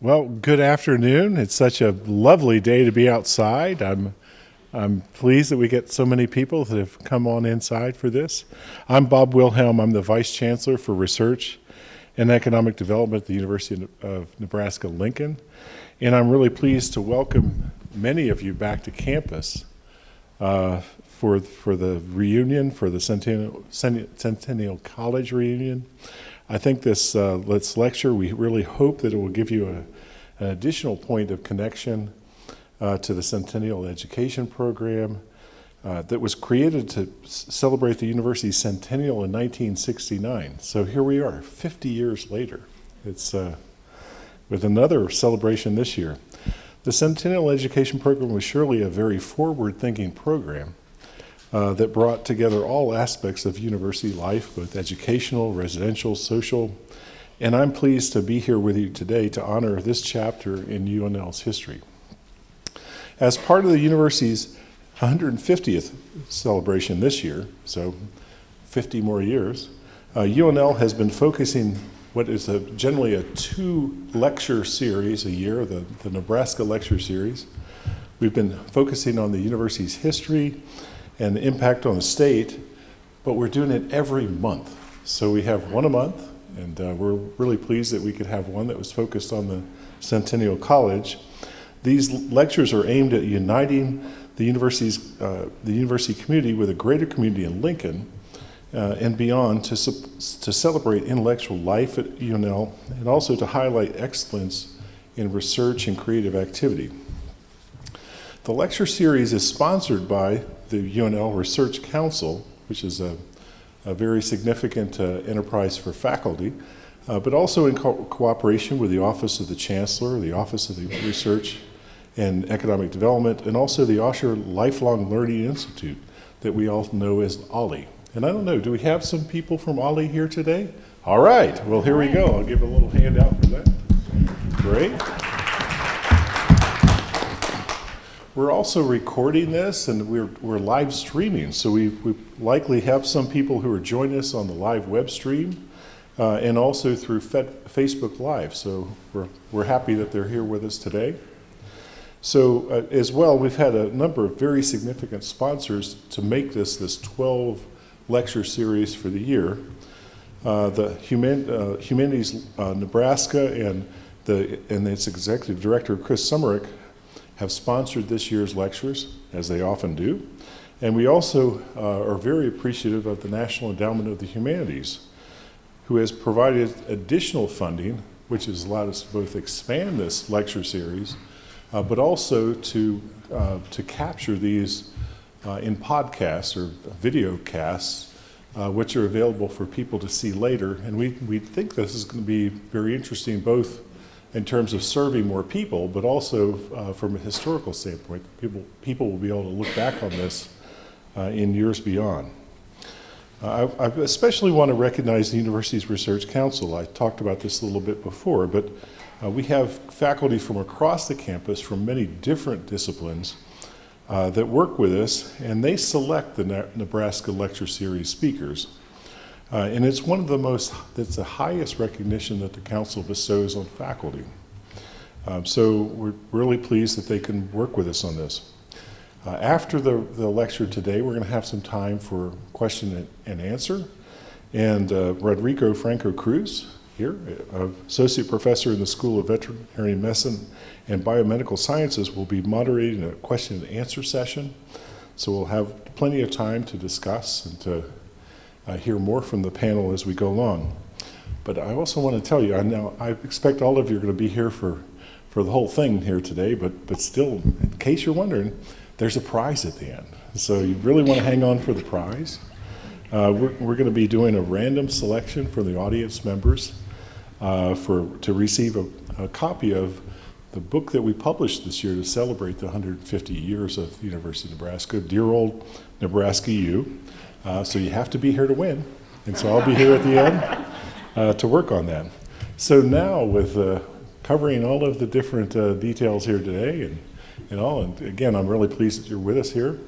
Well, good afternoon. It's such a lovely day to be outside. I'm I'm pleased that we get so many people that have come on inside for this. I'm Bob Wilhelm. I'm the Vice Chancellor for Research and Economic Development at the University of Nebraska Lincoln. And I'm really pleased to welcome many of you back to campus uh, for, for the reunion, for the Centennial, Centennial College reunion. I think this, uh, this lecture, we really hope that it will give you a, an additional point of connection uh, to the Centennial Education Program uh, that was created to celebrate the university's centennial in 1969. So here we are, 50 years later. It's uh, with another celebration this year. The Centennial Education Program was surely a very forward-thinking program uh, that brought together all aspects of university life, both educational, residential, social, and I'm pleased to be here with you today to honor this chapter in UNL's history. As part of the university's 150th celebration this year, so 50 more years, uh, UNL has been focusing what is a, generally a two lecture series a year, the, the Nebraska Lecture Series. We've been focusing on the university's history, and the impact on the state, but we're doing it every month. So we have one a month, and uh, we're really pleased that we could have one that was focused on the Centennial College. These lectures are aimed at uniting the university's uh, the university community with a greater community in Lincoln uh, and beyond to, to celebrate intellectual life at UNL and also to highlight excellence in research and creative activity. The lecture series is sponsored by the UNL Research Council, which is a, a very significant uh, enterprise for faculty, uh, but also in co cooperation with the Office of the Chancellor, the Office of the Research and Economic Development, and also the Osher Lifelong Learning Institute that we all know as OLLI. And I don't know, do we have some people from OLLI here today? All right, well here we go. I'll give a little handout for that. Great. We're also recording this and we're, we're live streaming. So we, we likely have some people who are joining us on the live web stream uh, and also through Facebook Live. So we're, we're happy that they're here with us today. So uh, as well, we've had a number of very significant sponsors to make this this 12 lecture series for the year. Uh, the Human, uh, Humanities uh, Nebraska and, the, and its executive director, Chris Sommerich, have sponsored this year's lectures, as they often do. And we also uh, are very appreciative of the National Endowment of the Humanities, who has provided additional funding, which has allowed us to both expand this lecture series, uh, but also to, uh, to capture these uh, in podcasts or video casts, uh, which are available for people to see later. And we, we think this is going to be very interesting both in terms of serving more people, but also uh, from a historical standpoint, people, people will be able to look back on this uh, in years beyond. Uh, I, I, especially want to recognize the University's Research Council. I talked about this a little bit before, but uh, we have faculty from across the campus from many different disciplines uh, that work with us, and they select the Nebraska Lecture Series speakers. Uh, and it's one of the most, it's the highest recognition that the council bestows on faculty. Um, so we're really pleased that they can work with us on this. Uh, after the, the lecture today, we're going to have some time for question and, answer. And uh, Rodrigo Franco Cruz, here, uh, Associate Professor in the School of Veterinary Medicine and Biomedical Sciences, will be moderating a question and answer session. So we'll have plenty of time to discuss and to uh, hear more from the panel as we go along. But I also want to tell you, I know I expect all of you are going to be here for, for the whole thing here today, but, but still, in case you're wondering, there's a prize at the end. So you really want to hang on for the prize. Uh, we're, we're going to be doing a random selection for the audience members uh, for, to receive a, a, copy of the book that we published this year to celebrate the 150 years of the University of Nebraska, Dear Old Nebraska U. Uh, so you have to be here to win. And so I'll be here at the end uh, to work on that. So now with uh, covering all of the different uh, details here today and, and all, and again, I'm really pleased that you're with us here.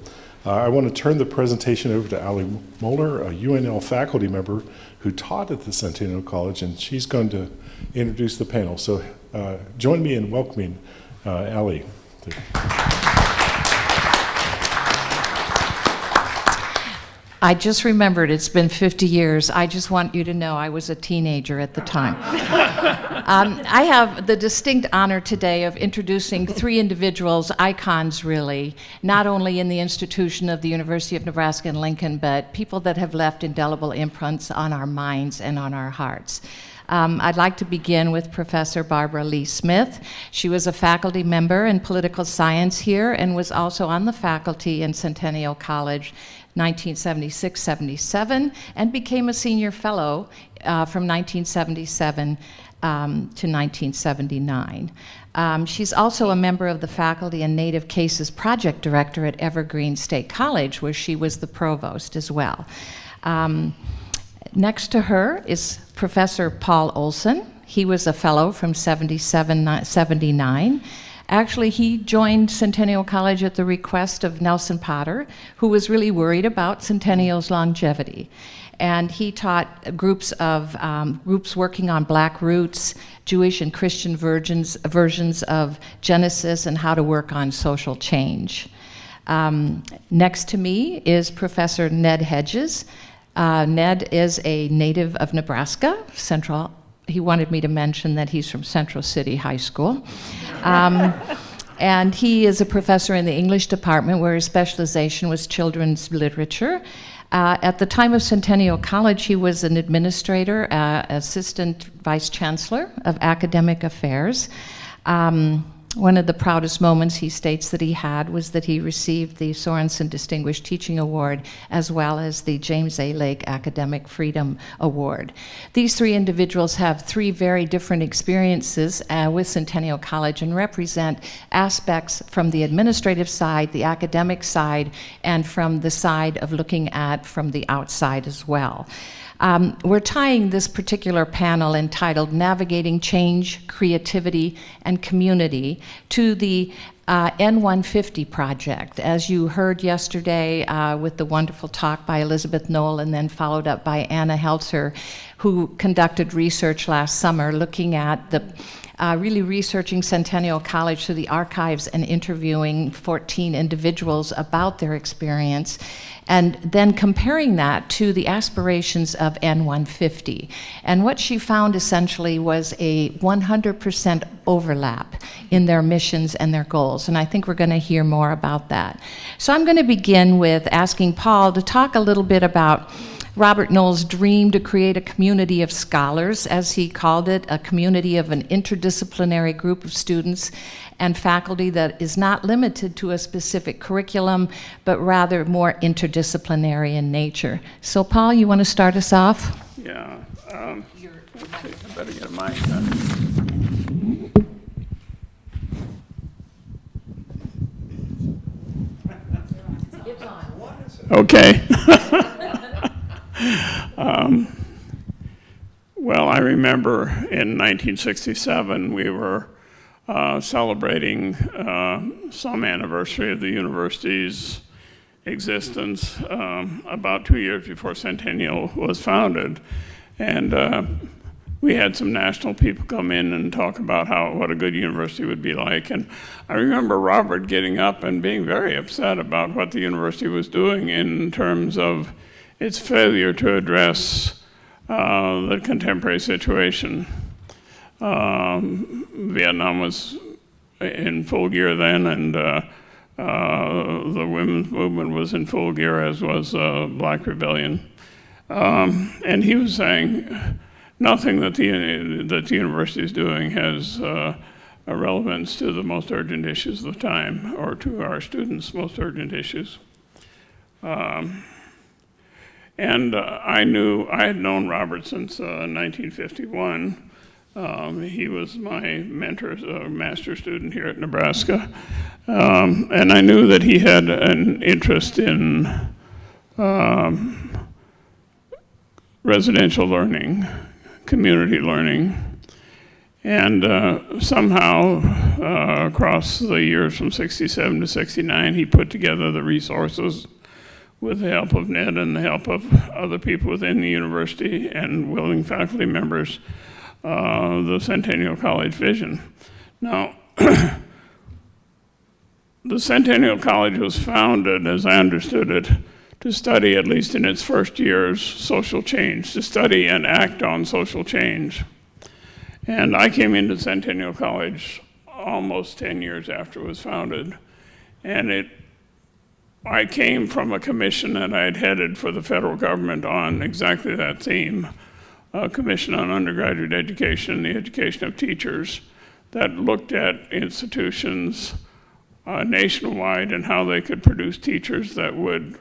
Uh, I want to turn the presentation over to Ali Moeller, a UNL faculty member who taught at the Centennial College, and she's going to introduce the panel. So uh, join me in welcoming uh, I just remembered it's been 50 years. I just want you to know I was a teenager at the time. um, I have the distinct honor today of introducing three individuals, icons really, not only in the institution of the University of Nebraska in Lincoln, but people that have left indelible imprints on our minds and on our hearts. Um, I'd like to begin with Professor Barbara Leigh Smith. She was a faculty member in political science here and was also on the faculty in Centennial College 1976-77 and became a senior fellow uh, from 1977 um, to 1979. Um, she's also a member of the Faculty and Native Cases Project Director at Evergreen State College, where she was the provost as well. Um, next to her is Professor Paul Olson. He was a fellow from 77, 79. Actually, he joined Centennial College at the request of Nelson Potter, who was really worried about Centennial's longevity. And he taught groups of um, groups working on black roots, Jewish and Christian versions, versions of Genesis, and how to work on social change. Um, next to me is Professor Ned Hedges. Uh, Ned is a native of Nebraska, Central he wanted me to mention that he's from Central City High School. Um, and he is a professor in the English department where his specialization was children's literature. Uh, at the time of Centennial College, he was an administrator, uh, assistant vice chancellor of academic affairs. Um, one of the proudest moments he states that he had was that he received the Sorensen Distinguished Teaching Award as well as the James A. Lake Academic Freedom Award. These three individuals have three very different experiences uh, with Centennial College and represent aspects from the administrative side, the academic side, and from the side of looking at from the outside as well. Um, we're tying this particular panel entitled Navigating Change, Creativity, and Community to the uh, N150 project. As you heard yesterday uh, with the wonderful talk by Elizabeth Knoll and then followed up by Anna Heltzer, who conducted research last summer looking at the uh, really researching Centennial College through the archives and interviewing 14 individuals about their experience and then comparing that to the aspirations of N150. And what she found essentially was a 100% overlap in their missions and their goals. And I think we're going to hear more about that. So I'm going to begin with asking Paul to talk a little bit about Robert Knoll's dream to create a community of scholars, as he called it, a community of an interdisciplinary group of students and faculty that is not limited to a specific curriculum, but rather more interdisciplinary in nature. So Paul, you want to start us off? Yeah. Um, I better get a mic. Okay. um, well, I remember in 1967 we were uh, celebrating uh, some anniversary of the university's existence um, about two years before Centennial was founded. And uh, we had some national people come in and talk about how what a good university would be like. And I remember Robert getting up and being very upset about what the university was doing in terms of its failure to address uh, the contemporary situation. Um, Vietnam was in full gear then, and uh, uh, the women's movement was in full gear, as was Black Rebellion. Um, and he was saying nothing that the, that the university is doing has uh, a relevance to the most urgent issues of the time, or to our students' most urgent issues. Um, and uh, I knew, I had known Robert since 1951. Uh, um, he was my mentor, a master student here at Nebraska. Um, and I knew that he had an interest in um, residential learning, community learning. And uh, somehow, uh, across the years from 67 to 69, he put together the resources with the help of Ned and the help of other people within the university and willing faculty members uh, the Centennial College vision. Now, the Centennial College was founded, as I understood it, to study, at least in its first years, social change, to study and act on social change. And I came into Centennial College almost 10 years after it was founded. And it, I came from a commission that I had headed for the federal government on exactly that theme, a commission on undergraduate education, the education of teachers, that looked at institutions uh, nationwide and how they could produce teachers that would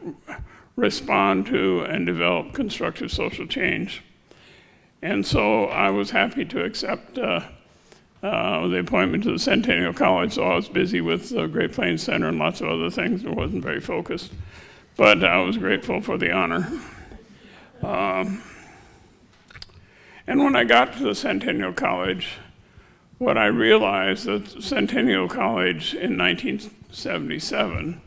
respond to and develop constructive social change. And so I was happy to accept uh, uh, the appointment to the Centennial College, so I was busy with the Great Plains Center and lots of other things and wasn't very focused. But I was grateful for the honor. Um, and when I got to the Centennial College, what I realized that Centennial College in 1977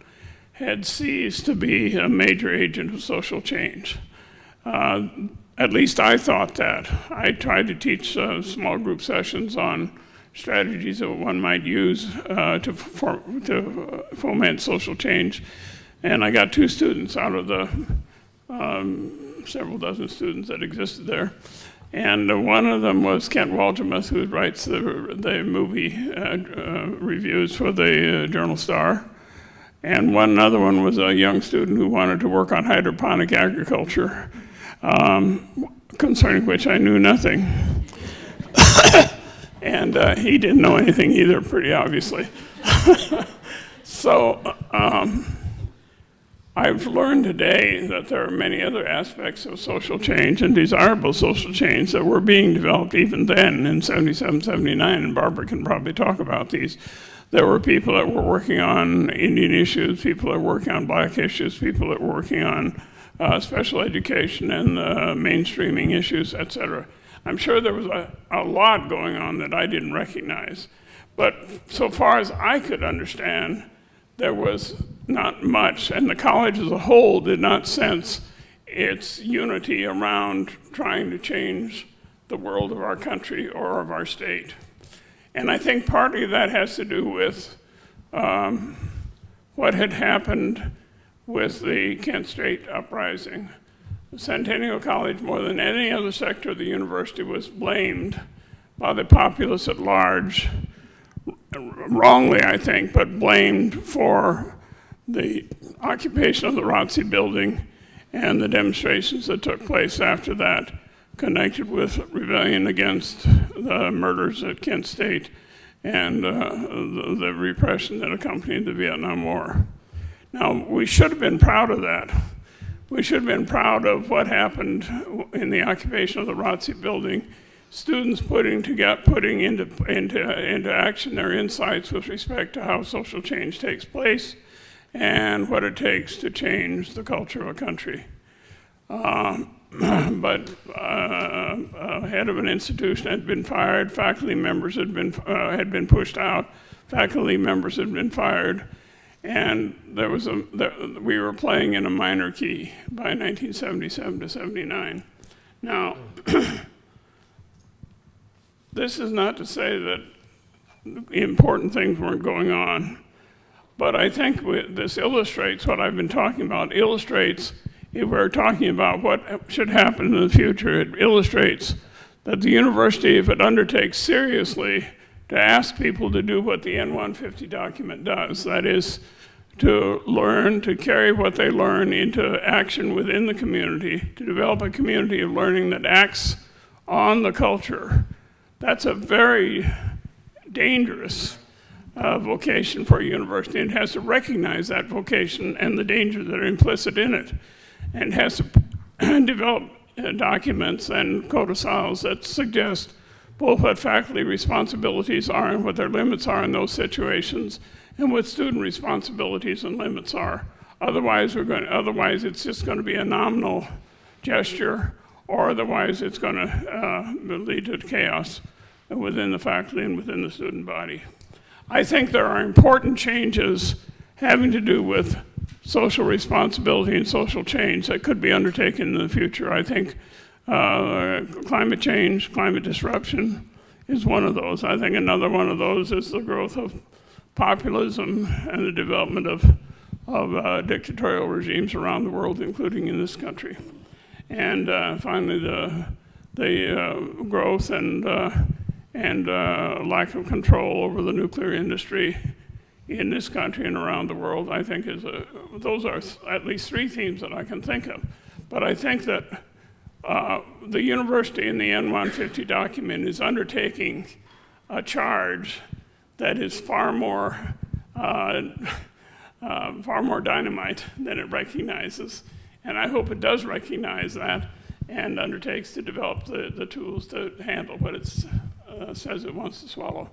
had ceased to be a major agent of social change. Uh, at least I thought that. I tried to teach uh, small group sessions on strategies that one might use uh, to, to foment social change. And I got two students out of the um, several dozen students that existed there. And uh, one of them was Kent Wolgamott, who writes the, the movie uh, uh, reviews for the uh, Journal Star. And one other one was a young student who wanted to work on hydroponic agriculture, um, concerning which I knew nothing. and uh, he didn't know anything either, pretty obviously. so um, I've learned today that there are many other aspects of social change and desirable social change that were being developed even then in 77, 79, and Barbara can probably talk about these. There were people that were working on Indian issues, people that were working on black issues, people that were working on uh, special education and uh, mainstreaming issues, etc. I'm sure there was a, a lot going on that I didn't recognize. But so far as I could understand, there was not much, and the college as a whole did not sense its unity around trying to change the world of our country or of our state. And I think partly that has to do with um, what had happened with the Kent State uprising. Centennial College, more than any other sector of the university, was blamed by the populace at large, wrongly, I think, but blamed for the occupation of the ROTC building and the demonstrations that took place after that connected with rebellion against the murders at Kent State and uh, the, the, repression that accompanied the Vietnam War. Now, we should have been proud of that. We should have been proud of what happened in the occupation of the ROTC building, students putting, to get, putting into, into, into action their insights with respect to how social change takes place and what it takes to change the culture of a country. Um, but uh, head of an institution had been fired, faculty members had been, uh, had been pushed out, faculty members had been fired, and there was a, there, we were playing in a minor key by 1977 to 79. Now, this is not to say that important things weren't going on, but I think this illustrates what I've been talking about, illustrates if we're talking about what should happen in the future, it illustrates that the university, if it undertakes seriously to ask people to do what the N150 document does, that is, to learn, to carry what they learn into action within the community, to develop a community of learning that acts on the culture, that's a very dangerous uh, vocation for a university and has to recognize that vocation and the dangers that are implicit in it and has to develop uh, documents and codicils that suggest both what faculty responsibilities are and what their limits are in those situations and what student responsibilities and limits are. Otherwise, we're going to, otherwise it's just going to be a nominal gesture or otherwise it's going to uh, lead to chaos within the faculty and within the student body. I think there are important changes having to do with social responsibility and social change that could be undertaken in the future. I think Uh, climate change, climate disruption is one of those. I think another one of those is the growth of populism and the development of, of uh, dictatorial regimes around the world, including in this country. And uh, finally, the, the uh, growth and, uh, and uh, lack of control over the nuclear industry in this country and around the world, I think is a, those are at least three themes that I can think of. But I think that uh, the university in the N150 document is undertaking a charge that is far more, uh, uh, far more dynamite than it recognizes. And I hope it does recognize that and undertakes to develop the, the tools to handle what it uh, says it wants to swallow.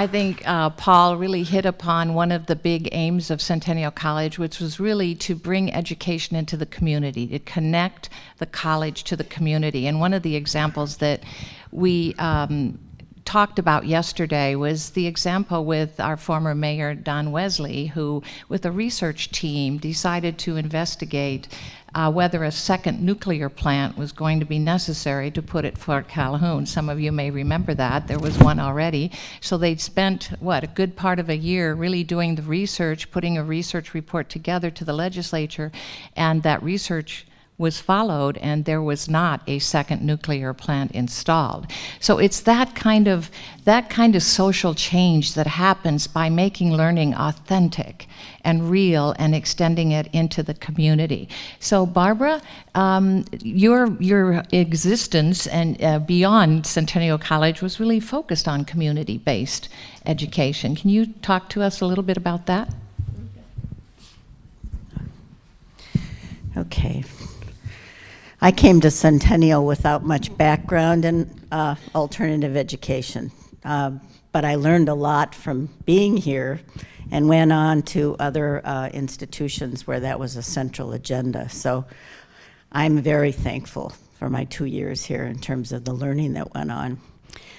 I think uh, Paul really hit upon one of the big aims of Centennial College, which was really to bring education into the community, to connect the college to the community. And one of the examples that we um, talked about yesterday was the example with our former mayor, Don Wesely, who, with a research team, decided to investigate uh, whether a second nuclear plant was going to be necessary to put at Fort Calhoun. Some of you may remember that. There was one already. So they'd spent, what, a good part of a year really doing the research, putting a research report together to the legislature, and that research was followed and there was not a second nuclear plant installed. So it's that kind of that kind of social change that happens by making learning authentic and real and extending it into the community. So Barbara, um, your your existence and uh, beyond Centennial College was really focused on community-based education. Can you talk to us a little bit about that? Okay. I came to Centennial without much background in uh, alternative education, uh, but I learned a lot from being here and went on to other uh, institutions where that was a central agenda. So I'm very thankful for my two years here in terms of the learning that went on.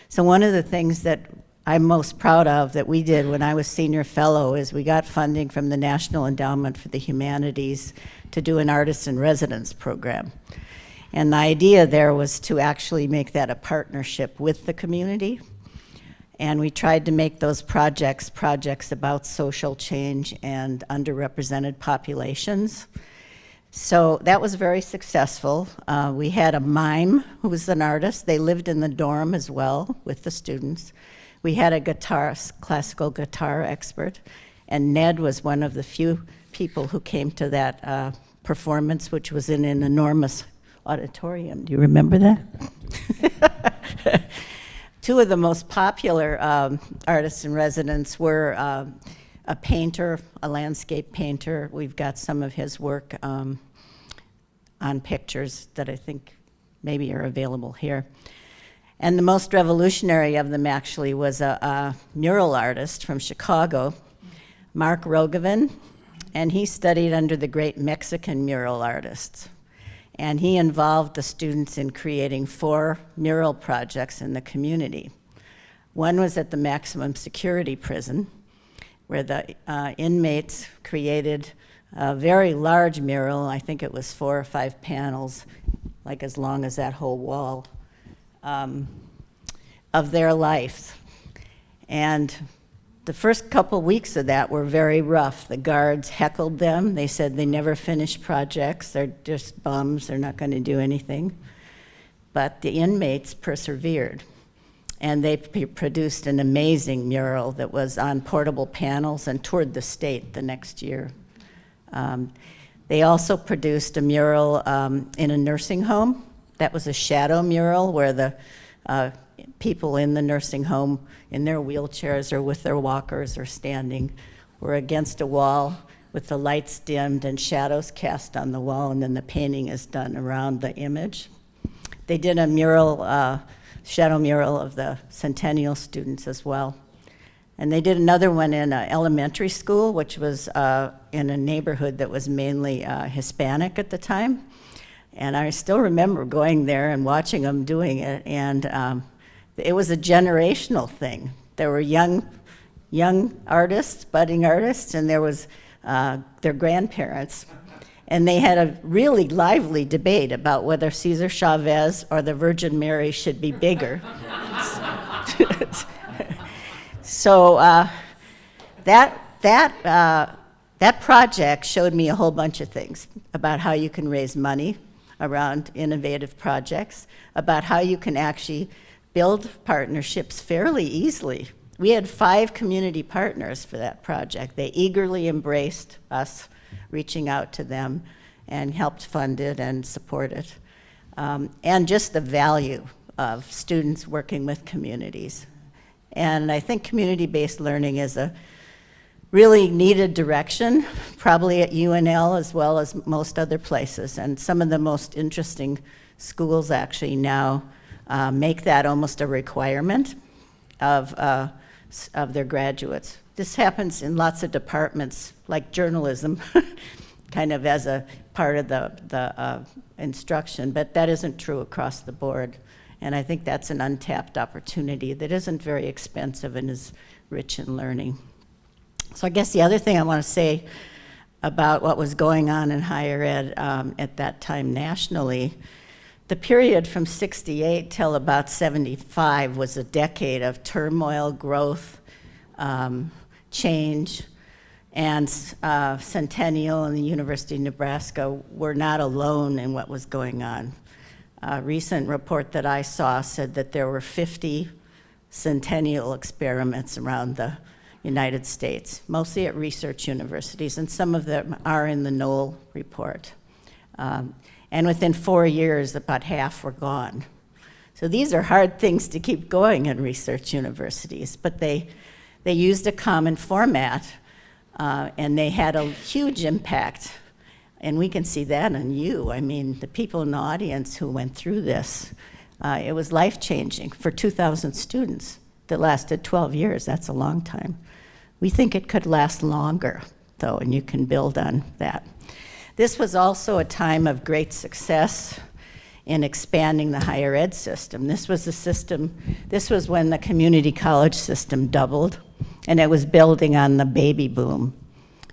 So one of the things that I'm most proud of that we did when I was senior fellow is we got funding from the National Endowment for the Humanities to do an artist in residence program. And the idea there was to actually make that a partnership with the community. And we tried to make those projects projects about social change and underrepresented populations. So that was very successful. Uh, we had a mime who was an artist. They lived in the dorm as well with the students. We had a guitar, classical guitar expert, and Ned was one of the few people who came to that uh, performance, which was in an enormous auditorium. Do you remember that? Two of the most popular um, artists in residence were uh, a painter, a landscape painter. We've got some of his work um, on pictures that I think maybe are available here. And the most revolutionary of them actually was a, a mural artist from Chicago, Mark Rogovin, and he studied under the great Mexican mural artists and he involved the students in creating four mural projects in the community. One was at the maximum security prison, where the uh, inmates created a very large mural, I think it was four or five panels, like as long as that whole wall, um, of their life. And the first couple weeks of that were very rough. The guards heckled them. They said they never finish projects. They're just bums. They're not going to do anything. But the inmates persevered. And they produced an amazing mural that was on portable panels and toured the state the next year. Um, they also produced a mural um, in a nursing home. That was a shadow mural where the uh, people in the nursing home in their wheelchairs or with their walkers or standing were against a wall with the lights dimmed and shadows cast on the wall, and then the painting is done around the image. They did a mural, uh, shadow mural of the Centennial students as well. And they did another one in an elementary school, which was uh, in a neighborhood that was mainly uh, Hispanic at the time. And I still remember going there and watching them doing it. And um, it was a generational thing. There were young, young artists, budding artists, and there was uh, their grandparents. And they had a really lively debate about whether Cesar Chavez or the Virgin Mary should be bigger. so uh, that, that, uh, that project showed me a whole bunch of things about how you can raise money around innovative projects, about how you can actually build partnerships fairly easily. We had five community partners for that project. They eagerly embraced us reaching out to them and helped fund it and support it. Um, and just the value of students working with communities. And I think community-based learning is a really needed direction, probably at UNL as well as most other places. And some of the most interesting schools actually now uh, make that almost a requirement of, uh, of their graduates. This happens in lots of departments, like journalism, kind of as a part of the, the uh, instruction, but that isn't true across the board. And I think that's an untapped opportunity that isn't very expensive and is rich in learning. So I guess the other thing I want to say about what was going on in higher ed um, at that time nationally, the period from 68 till about 75 was a decade of turmoil, growth, um, change, and uh, Centennial and the University of Nebraska were not alone in what was going on. A recent report that I saw said that there were 50 Centennial experiments around the United States, mostly at research universities, and some of them are in the Knoll report. Um, and within four years, about half were gone. So these are hard things to keep going in research universities, but they, they used a common format uh, and they had a huge impact. And we can see that on you. I mean, the people in the audience who went through this, uh, it was life-changing for 2,000 students that lasted 12 years. That's a long time. We think it could last longer, though, and you can build on that. This was also a time of great success in expanding the higher ed system. This was the system, this was when the community college system doubled, and it was building on the baby boom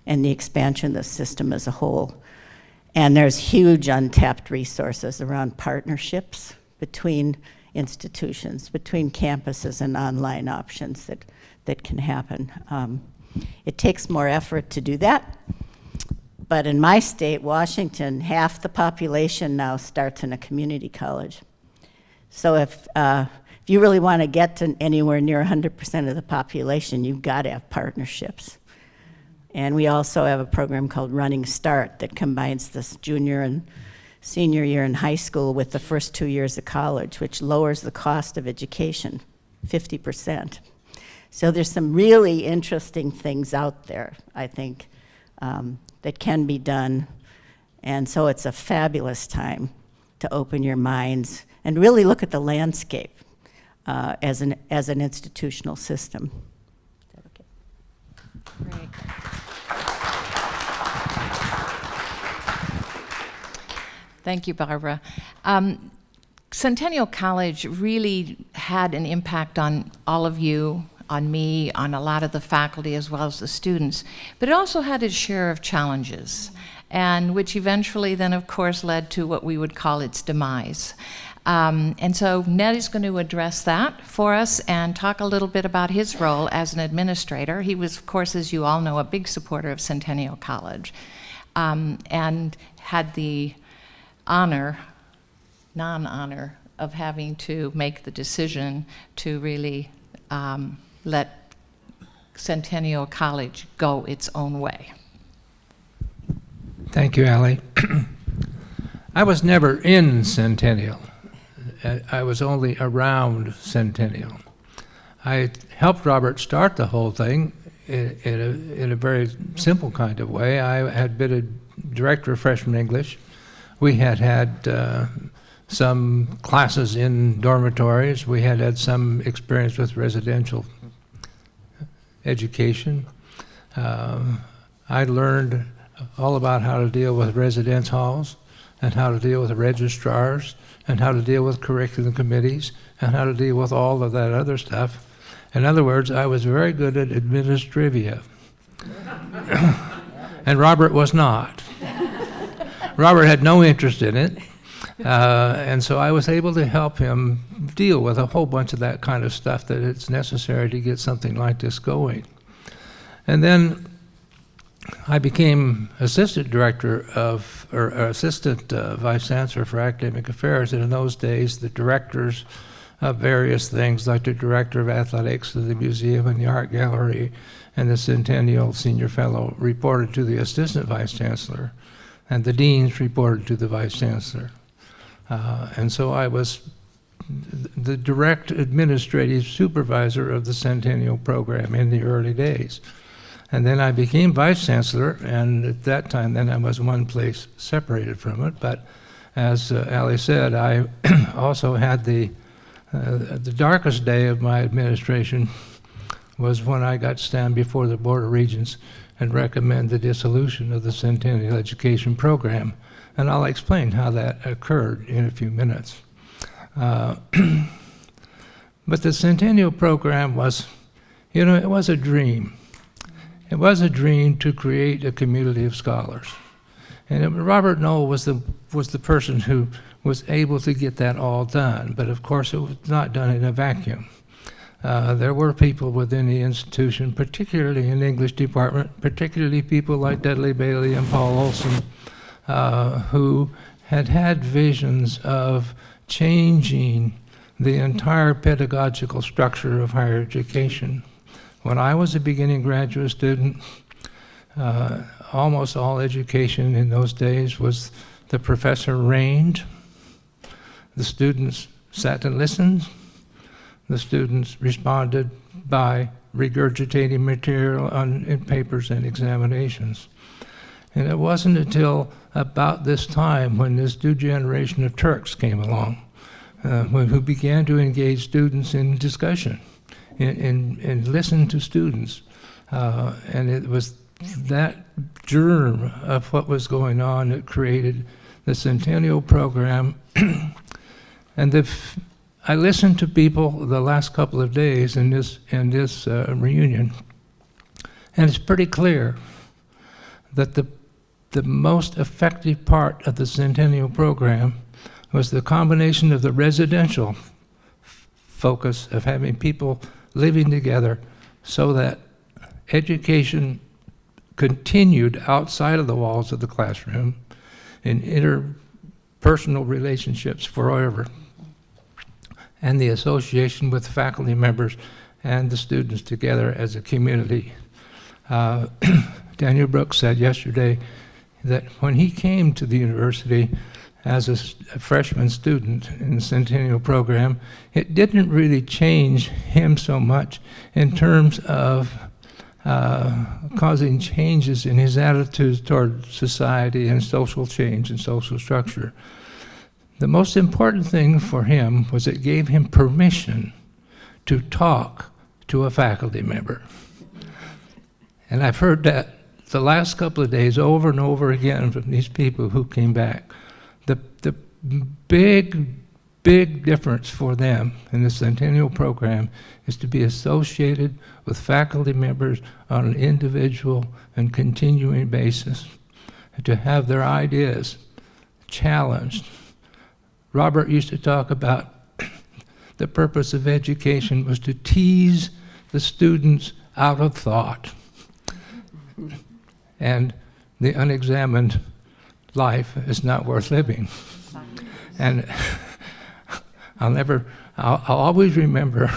and the expansion of the system as a whole. And there's huge untapped resources around partnerships between institutions, between campuses and online options that that can happen. Um, it takes more effort to do that. But in my state, Washington, half the population now starts in a community college. So if, uh, if you really want to get to anywhere near 100% of the population, you've got to have partnerships. And we also have a program called Running Start that combines this junior and senior year in high school with the first two years of college, which lowers the cost of education 50%. So there's some really interesting things out there, I think, um, that can be done. And so it's a fabulous time to open your minds and really look at the landscape uh, as, an, as an institutional system. Okay? Great. Thank you, Barbara. Um, Centennial College really had an impact on all of you on me, on a lot of the faculty as well as the students. But it also had its share of challenges, and which eventually then, of course, led to what we would call its demise. Um, and so Ned is going to address that for us and talk a little bit about his role as an administrator. He was, of course, as you all know, a big supporter of Centennial College um, and had the honor, non-honor, of having to make the decision to really um, let Centennial College go its own way. Thank you, Allie. I was never in Centennial. I was only around Centennial. I helped Robert start the whole thing in, in, a, in a very simple kind of way. I had been a director of freshman English. We had had uh, some classes in dormitories. We had had some experience with residential education. Um, I learned all about how to deal with residence halls and how to deal with registrars and how to deal with curriculum committees and how to deal with all of that other stuff. In other words, I was very good at administrivia. and Robert was not. Robert had no interest in it, uh, and so I was able to help him deal with a whole bunch of that kind of stuff that it's necessary to get something like this going. And then I became assistant director of, or, or assistant uh, vice chancellor for academic affairs. And in those days, the directors of various things, like the director of athletics of the museum and the art gallery, and the Centennial Senior Fellow, reported to the assistant vice chancellor, and the deans reported to the vice chancellor. Uh, and so I was the direct administrative supervisor of the Centennial program in the early days. And then I became vice chancellor, and at that time, then I was one place separated from it. But as uh, Ali said, I also had the uh, the darkest day of my administration was when I got to stand before the Board of Regents and recommend the dissolution of the Centennial Education Program. And I'll explain how that occurred in a few minutes. Uh, but the Centennial Program was, you know, it was a dream. It was a dream to create a community of scholars. And it, Robert Knoll was the, was the person who was able to get that all done. But of course, it was not done in a vacuum. Uh, there were people within the institution, particularly in the English department, particularly people like Dudley Bailey and Paul Olson, uh, who had had visions of changing the entire pedagogical structure of higher education. When I was a beginning graduate student, uh, almost all education in those days was the professor reigned, the students sat and listened, the students responded by regurgitating material on, in papers and examinations. And it wasn't until about this time when this new generation of Turks came along, uh, who began to engage students in discussion and, and, and listen to students. Uh, and it was that germ of what was going on that created the Centennial Program. and the I listened to people the last couple of days in this, in this uh, reunion, and it's pretty clear that the, the most effective part of the Centennial Program was the combination of the residential focus of having people living together so that education continued outside of the walls of the classroom in interpersonal relationships forever and the association with faculty members and the students together as a community. Uh, Daniel Brooks said yesterday that when he came to the university as a, a, freshman student in the Centennial program, it didn't really change him so much in terms of uh, causing changes in his attitudes toward society and social change and social structure. The most important thing for him was it gave him permission to talk to a faculty member. And I've heard that the last couple of days over and over again from these people who came back. The, the big, big difference for them in the Centennial Program is to be associated with faculty members on an individual and continuing basis, and to have their ideas challenged Robert used to talk about the purpose of education was to tease the students out of thought. And the unexamined life is not worth living. And I'll never, I'll, I'll, always remember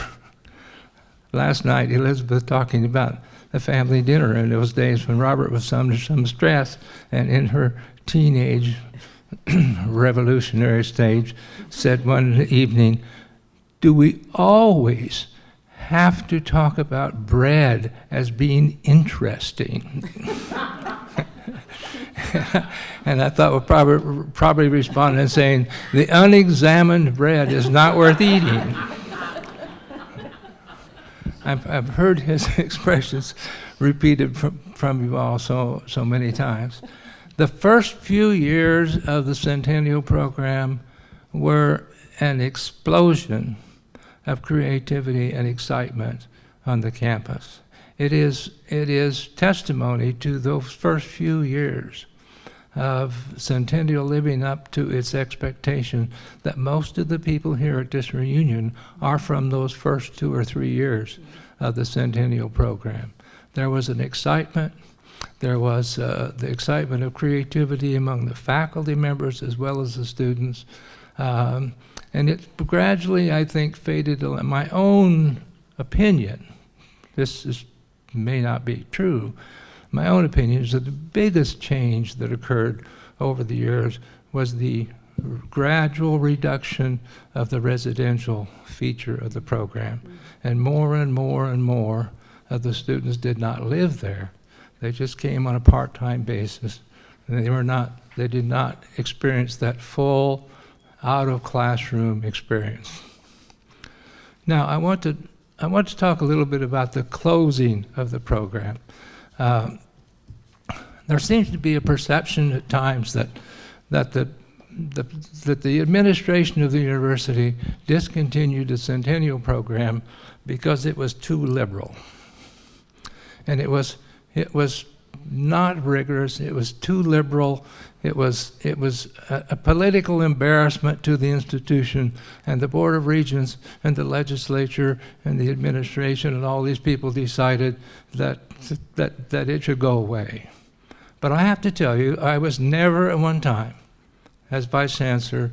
last night Elizabeth talking about the family dinner in those days when Robert was under some stress and in her teenage revolutionary stage, said one evening, Do we always have to talk about bread as being interesting? and I thought we'll probably, probably respond and saying, The unexamined bread is not worth eating. I've, I've heard his expressions repeated from, from you all so, so many times. The first few years of the Centennial Program were an explosion of creativity and excitement on the campus. It is, it is testimony to those first few years of Centennial living up to its expectation that most of the people here at this reunion are from those first two or three years of the Centennial program. There was an excitement, there was uh, the excitement of creativity among the faculty members as well as the students. Um, and it gradually, I think, faded. My own opinion, this is, may not be true, my own opinion is that the biggest change that occurred over the years was the gradual reduction of the residential feature of the program. And more and more and more of the students did not live there. They just came on a part-time basis. And they were not, they did not experience that full out-of-classroom experience. Now, I want to, I want to talk a little bit about the closing of the program. Um, there seems to be a perception at times that, that the, the, that the administration of the university discontinued the Centennial program because it was too liberal. And it was, it was not rigorous, it was too liberal, it was, it was a, a, political embarrassment to the institution and the Board of Regents and the legislature and the administration and all these people decided that, that, that it should go away. But I have to tell you, I was never at one time, as Vice Chancellor,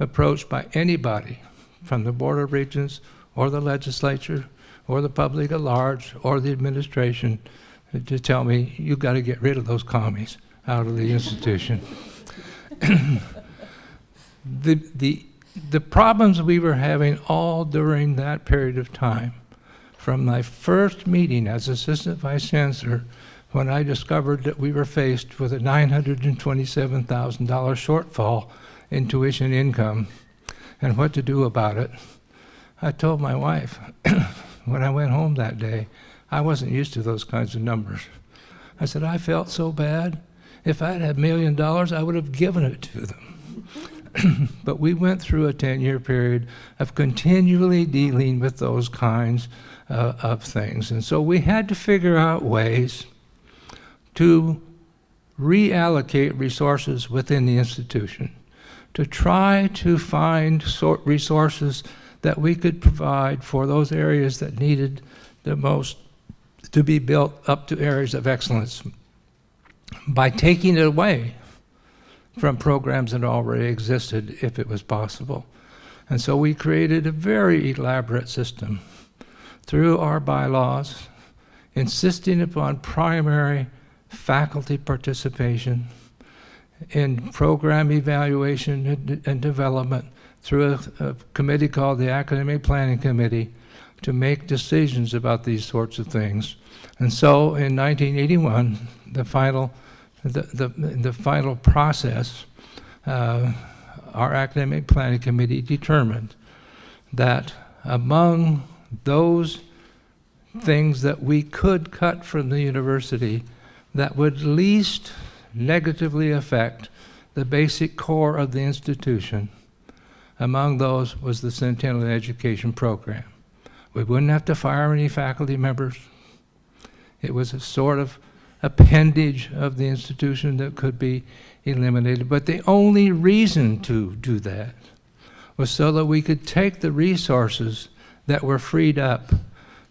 approached by anybody from the Board of Regents or the legislature or the public at large or the administration to tell me, you've got to get rid of those commies out of the institution. the, the, the problems we were having all during that period of time, from my first meeting as Assistant Vice Chancellor, when I discovered that we were faced with a $927,000 shortfall in tuition income and what to do about it, I told my wife when I went home that day, I wasn't used to those kinds of numbers. I said, I felt so bad. If I'd had a million dollars, I would have given it to them. but we went through a 10 year period of continually dealing with those kinds uh, of things. And so we had to figure out ways to reallocate resources within the institution, to try to find resources that we could provide for those areas that needed the most to be built up to areas of excellence by taking it away from programs that already existed if it was possible. And so we created a very elaborate system through our bylaws, insisting upon primary faculty participation in program evaluation and, and development through a, a committee called the Academic Planning Committee to make decisions about these sorts of things. And so in 1981, the final, the, the, the final process, uh, our Academic Planning Committee determined that among those things that we could cut from the university that would least negatively affect the basic core of the institution, among those was the Centennial Education Program. We wouldn't have to fire any faculty members. It was a sort of appendage of the institution that could be eliminated. But the only reason to do that was so that we could take the resources that were freed up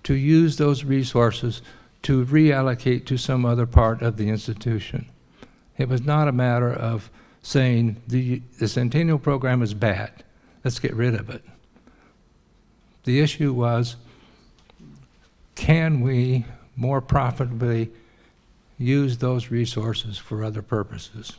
to use those resources to reallocate to some other part of the institution. It was not a matter of saying the, the Centennial program is bad, let's get rid of it. The issue was, can we more profitably use those resources for other purposes?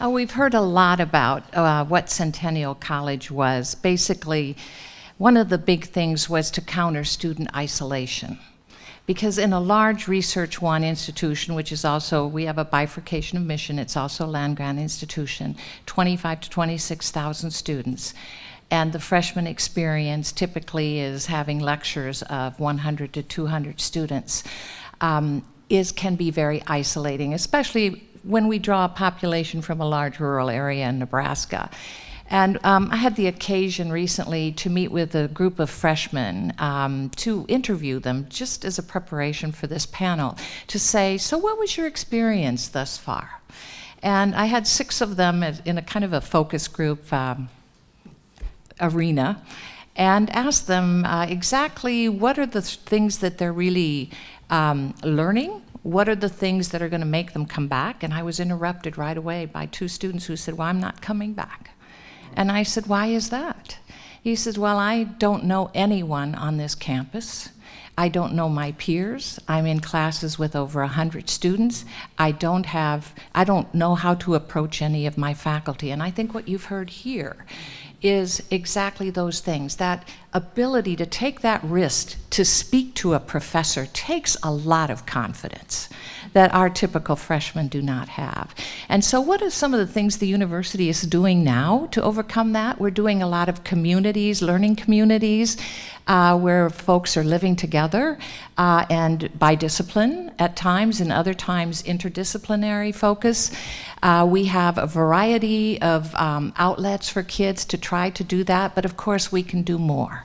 Oh, we've heard a lot about uh, what Centennial College was. Basically, one of the big things was to counter student isolation because in a large research one institution which is also we have a bifurcation of mission it's also a land grant institution 25 to 26,000 students. And the freshman experience typically is having lectures of 100 to 200 students um, is can be very isolating especially when we draw a population from a large rural area in Nebraska And um, I had the occasion recently to meet with a group of freshmen um, to interview them just as a preparation for this panel to say, So, what was your experience thus far? And I had six of them in a kind of a focus group um, arena and asked them uh, exactly what are the th- things that they're really um, learning. What are the things that are going to make them come back? And I was interrupted right away by two students who said, Well, I'm not coming back. And I said, Why is that? He says, Well, I don't know anyone on this campus. I don't know my peers. I'm in classes with over 100 students. I don't have, I don't know how to approach any of my faculty. And I think what you've heard here is exactly those things. That ability to take that risk to speak to a professor takes a lot of confidence that our typical freshmen do not have. And so, what are some of the things the university is doing now to overcome that? We're doing a lot of communities, learning communities, uh, where folks are living together uh, and by discipline at times, and other times interdisciplinary focus. Uh, we have a variety of um, outlets for kids to try to do that, but of course, we can do more.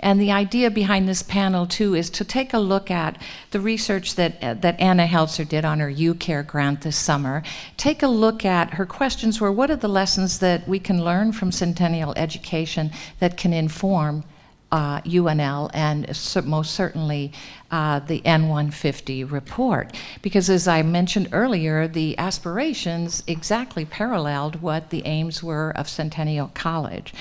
And the idea behind this panel, too, is to take a look at the research that, uh, that Anna Helzer did on her UCare grant this summer. Take a look at her questions were what are the lessons that we can learn from Centennial education that can inform uh, UNL and most certainly uh, the N150 report. Because as I mentioned earlier, the aspirations exactly paralleled what the aims were of Centennial College.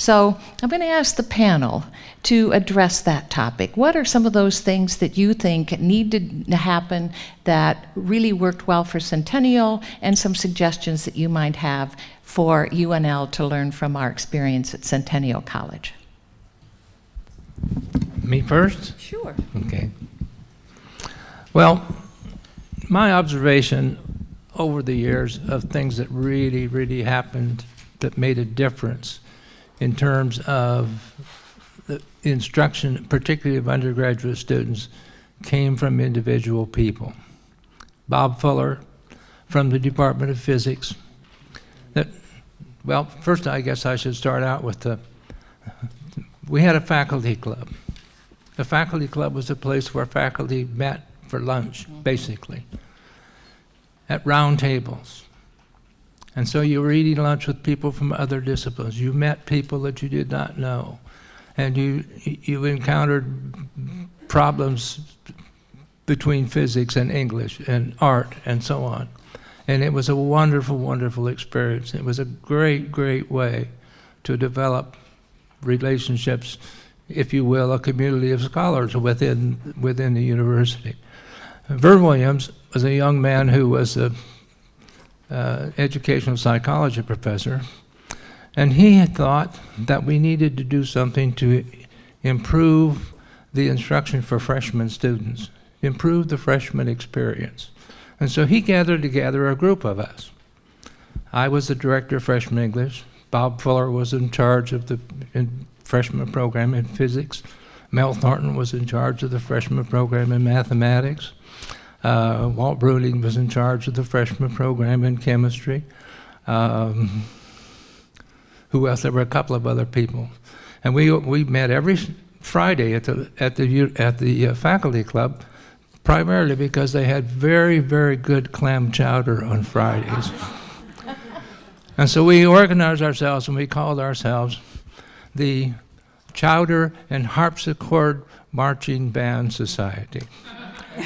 So I'm going to ask the panel to address that topic. What are some of those things that you think need to happen that really worked well for Centennial, and some suggestions that you might have for UNL to learn from our experience at Centennial College? Me first? Sure. Okay. Well, my observation over the years of things that really, really happened that made a difference in terms of the instruction, particularly of undergraduate students, came from individual people. Bob Fuller from the Department of Physics. That, well, first I guess I should start out with the, we had a faculty club. The faculty club was a place where faculty met for lunch, basically, at round tables. And so you were eating lunch with people from other disciplines. You met people that you did not know. And you, you encountered problems between physics and English and art and so on. And it was a wonderful, wonderful experience. It was a great, great way to develop relationships, if you will, a community of scholars within, within the university. Vern Williams was a young man who was a uh, educational psychology professor, and he had thought that we needed to do something to improve the instruction for freshman students, improve the freshman experience. And so he gathered together a group of us. I was the director of freshman English. Bob Fuller was in charge of the freshman program in physics. Mel Thornton was in charge of the freshman program in mathematics. Uh, Walt Bruning was in charge of the freshman program in chemistry. Um, who else? There were a couple of other people, and we we met every Friday at the at the at the uh, faculty club, primarily because they had very very good clam chowder on Fridays. and so we organized ourselves and we called ourselves the Chowder and Harpsichord Marching Band Society.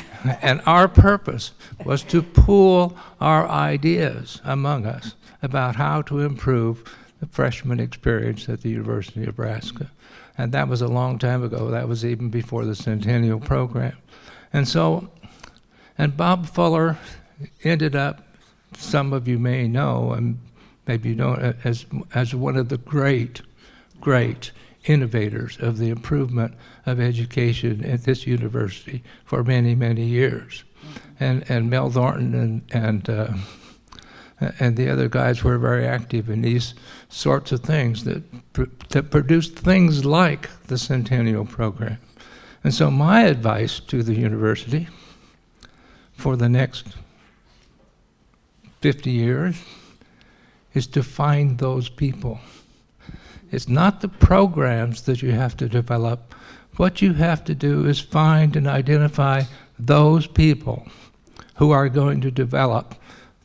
and our purpose was to pool our ideas among us about how to improve the freshman experience at the University of Nebraska. And that was a long time ago. That was even before the Centennial Program. And so, and Bob Fuller ended up, some of you may know, and maybe you don't, as, as one of the great, great innovators of the improvement of education at this university for many, many years. And, and Mel Thornton and, and, uh, and the other guys were very active in these sorts of things that, pr- that produced things like the Centennial Program. And so, my advice to the university for the next 50 years is to find those people It's not the programs that you have to develop. What you have to do is find and identify those people who are going to develop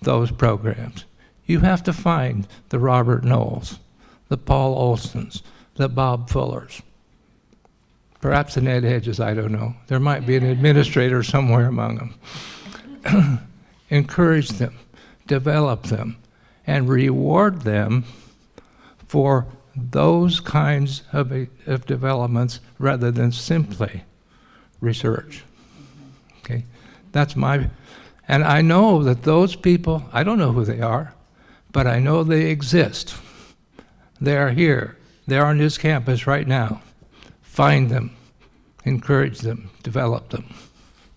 those programs. You have to find the Robert Knolls, the Paul Olsons, the Bob Fullers, perhaps the Ned Hedges, I don't know. There might be an administrator somewhere among them. Encourage them, develop them, and reward them for those kinds of, of developments rather than simply research. Okay, that's my, and I know that those people, I don't know who they are, but I know they exist. They are here. They're on this campus right now. Find them, encourage them, develop them.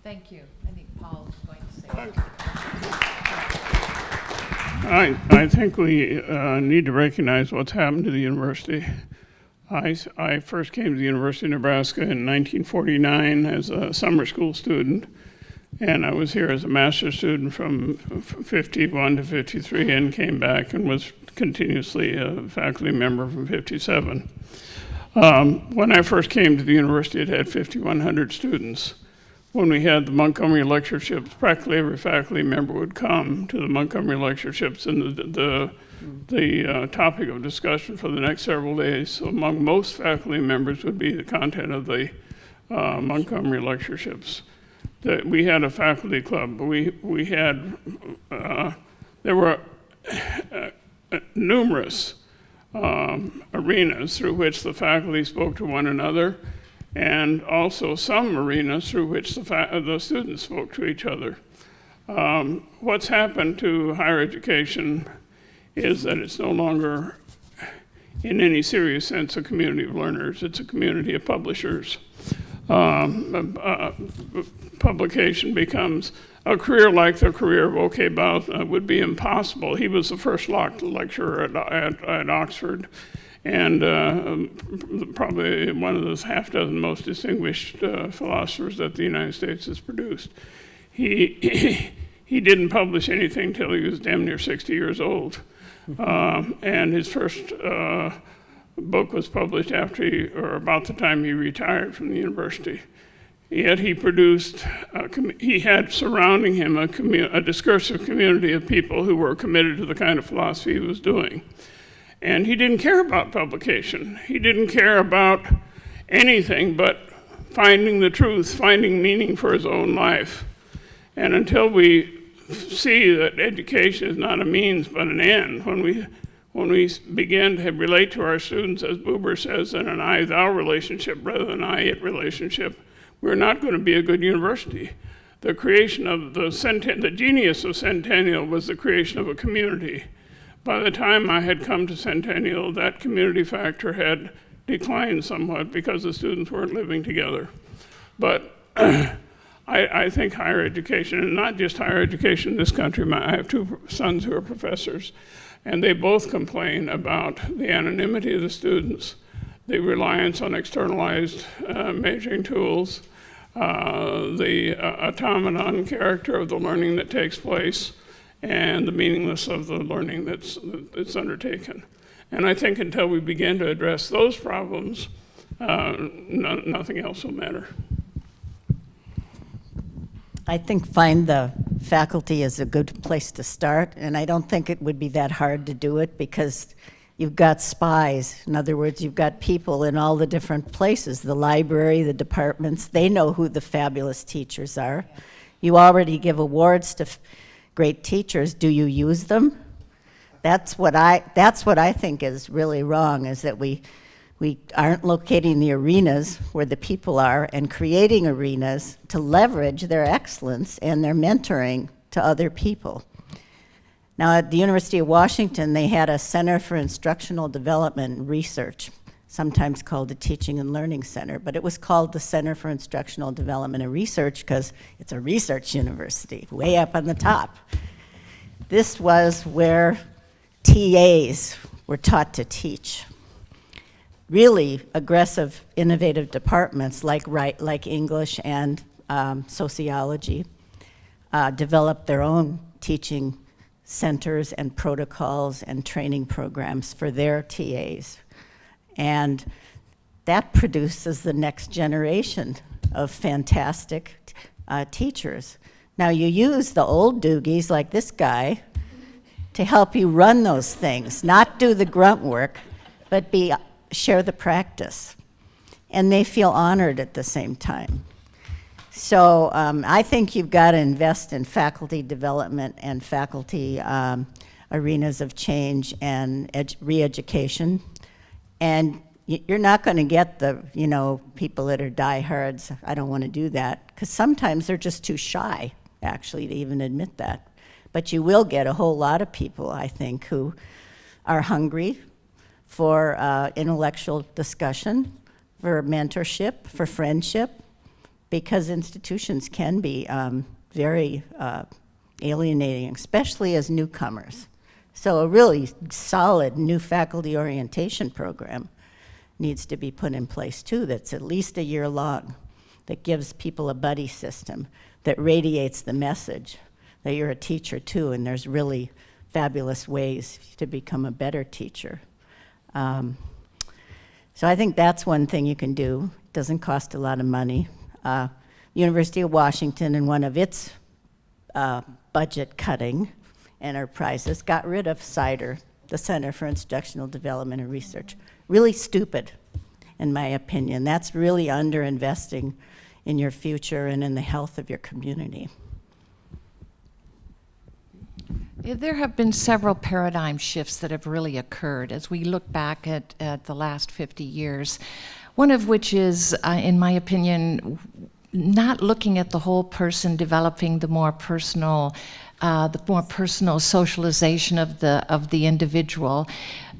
Thank you. I think Paul is going to say. I, I think we uh, need to recognize what's happened to the university. I first came to the University of Nebraska in 1949 as a summer school student, and I was here as a master's student from 51 to 53 and came back and was continuously a faculty member from 57. Um, when I first came to the university, it had 5,100 students when we had the Montgomery lectureships, practically every faculty member would come to the Montgomery lectureships, and the the, the uh, topic of discussion for the next several days among most faculty members would be the content of the uh, Montgomery lectureships. That we had a faculty club. We we had uh, there were uh, numerous um, arenas through which the faculty spoke to one another, and also some arenas through which the, the students spoke to each other. Um, what's happened to higher education is that it's no longer, in any serious sense, a community of learners. It's a community of publishers. Um, publication becomes a career like the career of O.K. Bouwsma uh, would be impossible. He was the first lecturer at, at, at Oxford and uh, probably one of those half dozen most distinguished uh, philosophers that the United States has produced. He, he didn't publish anything till he was damn near 60 years old. Um, and his first uh, book was published after he, or about the time he retired from the university. Yet he produced, he had surrounding him a, a discursive community of people who were committed to the kind of philosophy he was doing. And he didn't care about publication. He didn't care about anything but finding the truth, finding meaning for his own life. And until we see that education is not a means but an end, when we when we begin to relate to our students, as Buber says, in an I-thou relationship rather than I-it relationship, we're not going to be a good university. The creation of the, the genius of Centennial was the creation of a community. By the time I had come to Centennial, that community factor had declined somewhat because the students weren't living together. But I, I think higher education, and not just higher education in this country, my, I have two sons who are professors, and they both complain about the anonymity of the students, the reliance on externalized uh, measuring tools, uh, the uh, automaton character of the learning that takes place, and the meaningless of the learning that's, that's undertaken. And I think until we begin to address those problems, uh, no, nothing else will matter. I think find the faculty is a good place to start, and I don't think it would be that hard to do it because you've got spies. In other words, you've got people in all the different places, the library, the departments, they know who the fabulous teachers are. You already give awards to great teachers. Do you use them? That's what I, that's what I think is really wrong, is that we, we aren't locating the arenas where the people are and creating arenas to leverage their excellence and their mentoring to other people. Now, at the University of Washington, they had a Center for Instructional Development Research, sometimes called the Teaching and Learning Center, but it was called the Center for Instructional Development and Research because it's a research university, way up on the top. This was where TAs were taught to teach. Really aggressive, innovative departments like, right, like English and um, sociology uh, developed their own teaching centers and protocols and training programs for their TAs. And that produces the next generation of fantastic uh, teachers. Now, you use the old doogies like this guy to help you run those things, not do the grunt work, but be, share the practice. And they feel honored at the same time. So um, I think you've got to invest in faculty development and faculty um, arenas of change and edu- re-education. And you're not going to get the, you know, people that are diehards, I don't want to do that, because sometimes they're just too shy, actually, to even admit that. But you will get a whole lot of people, I think, who are hungry for uh, intellectual discussion, for mentorship, for friendship, because institutions can be um, very uh, alienating, especially as newcomers. So a really solid new faculty orientation program needs to be put in place too, that's at least a year long, that gives people a buddy system, that radiates the message that you're a teacher too, and there's really fabulous ways to become a better teacher. Um, so I think that's one thing you can do. It Doesn't cost a lot of money. Uh, University of Washington, in one of its uh, budget cutting enterprises, got rid of CIDR, the Center for Instructional Development and Research. Really stupid, in my opinion. That's really underinvesting in your future and in the health of your community. There have been several paradigm shifts that have really occurred as we look back at, at the last 50 years. One of which is, uh, in my opinion, not looking at the whole person, developing the more personal, uh, the more personal socialization of the of the individual.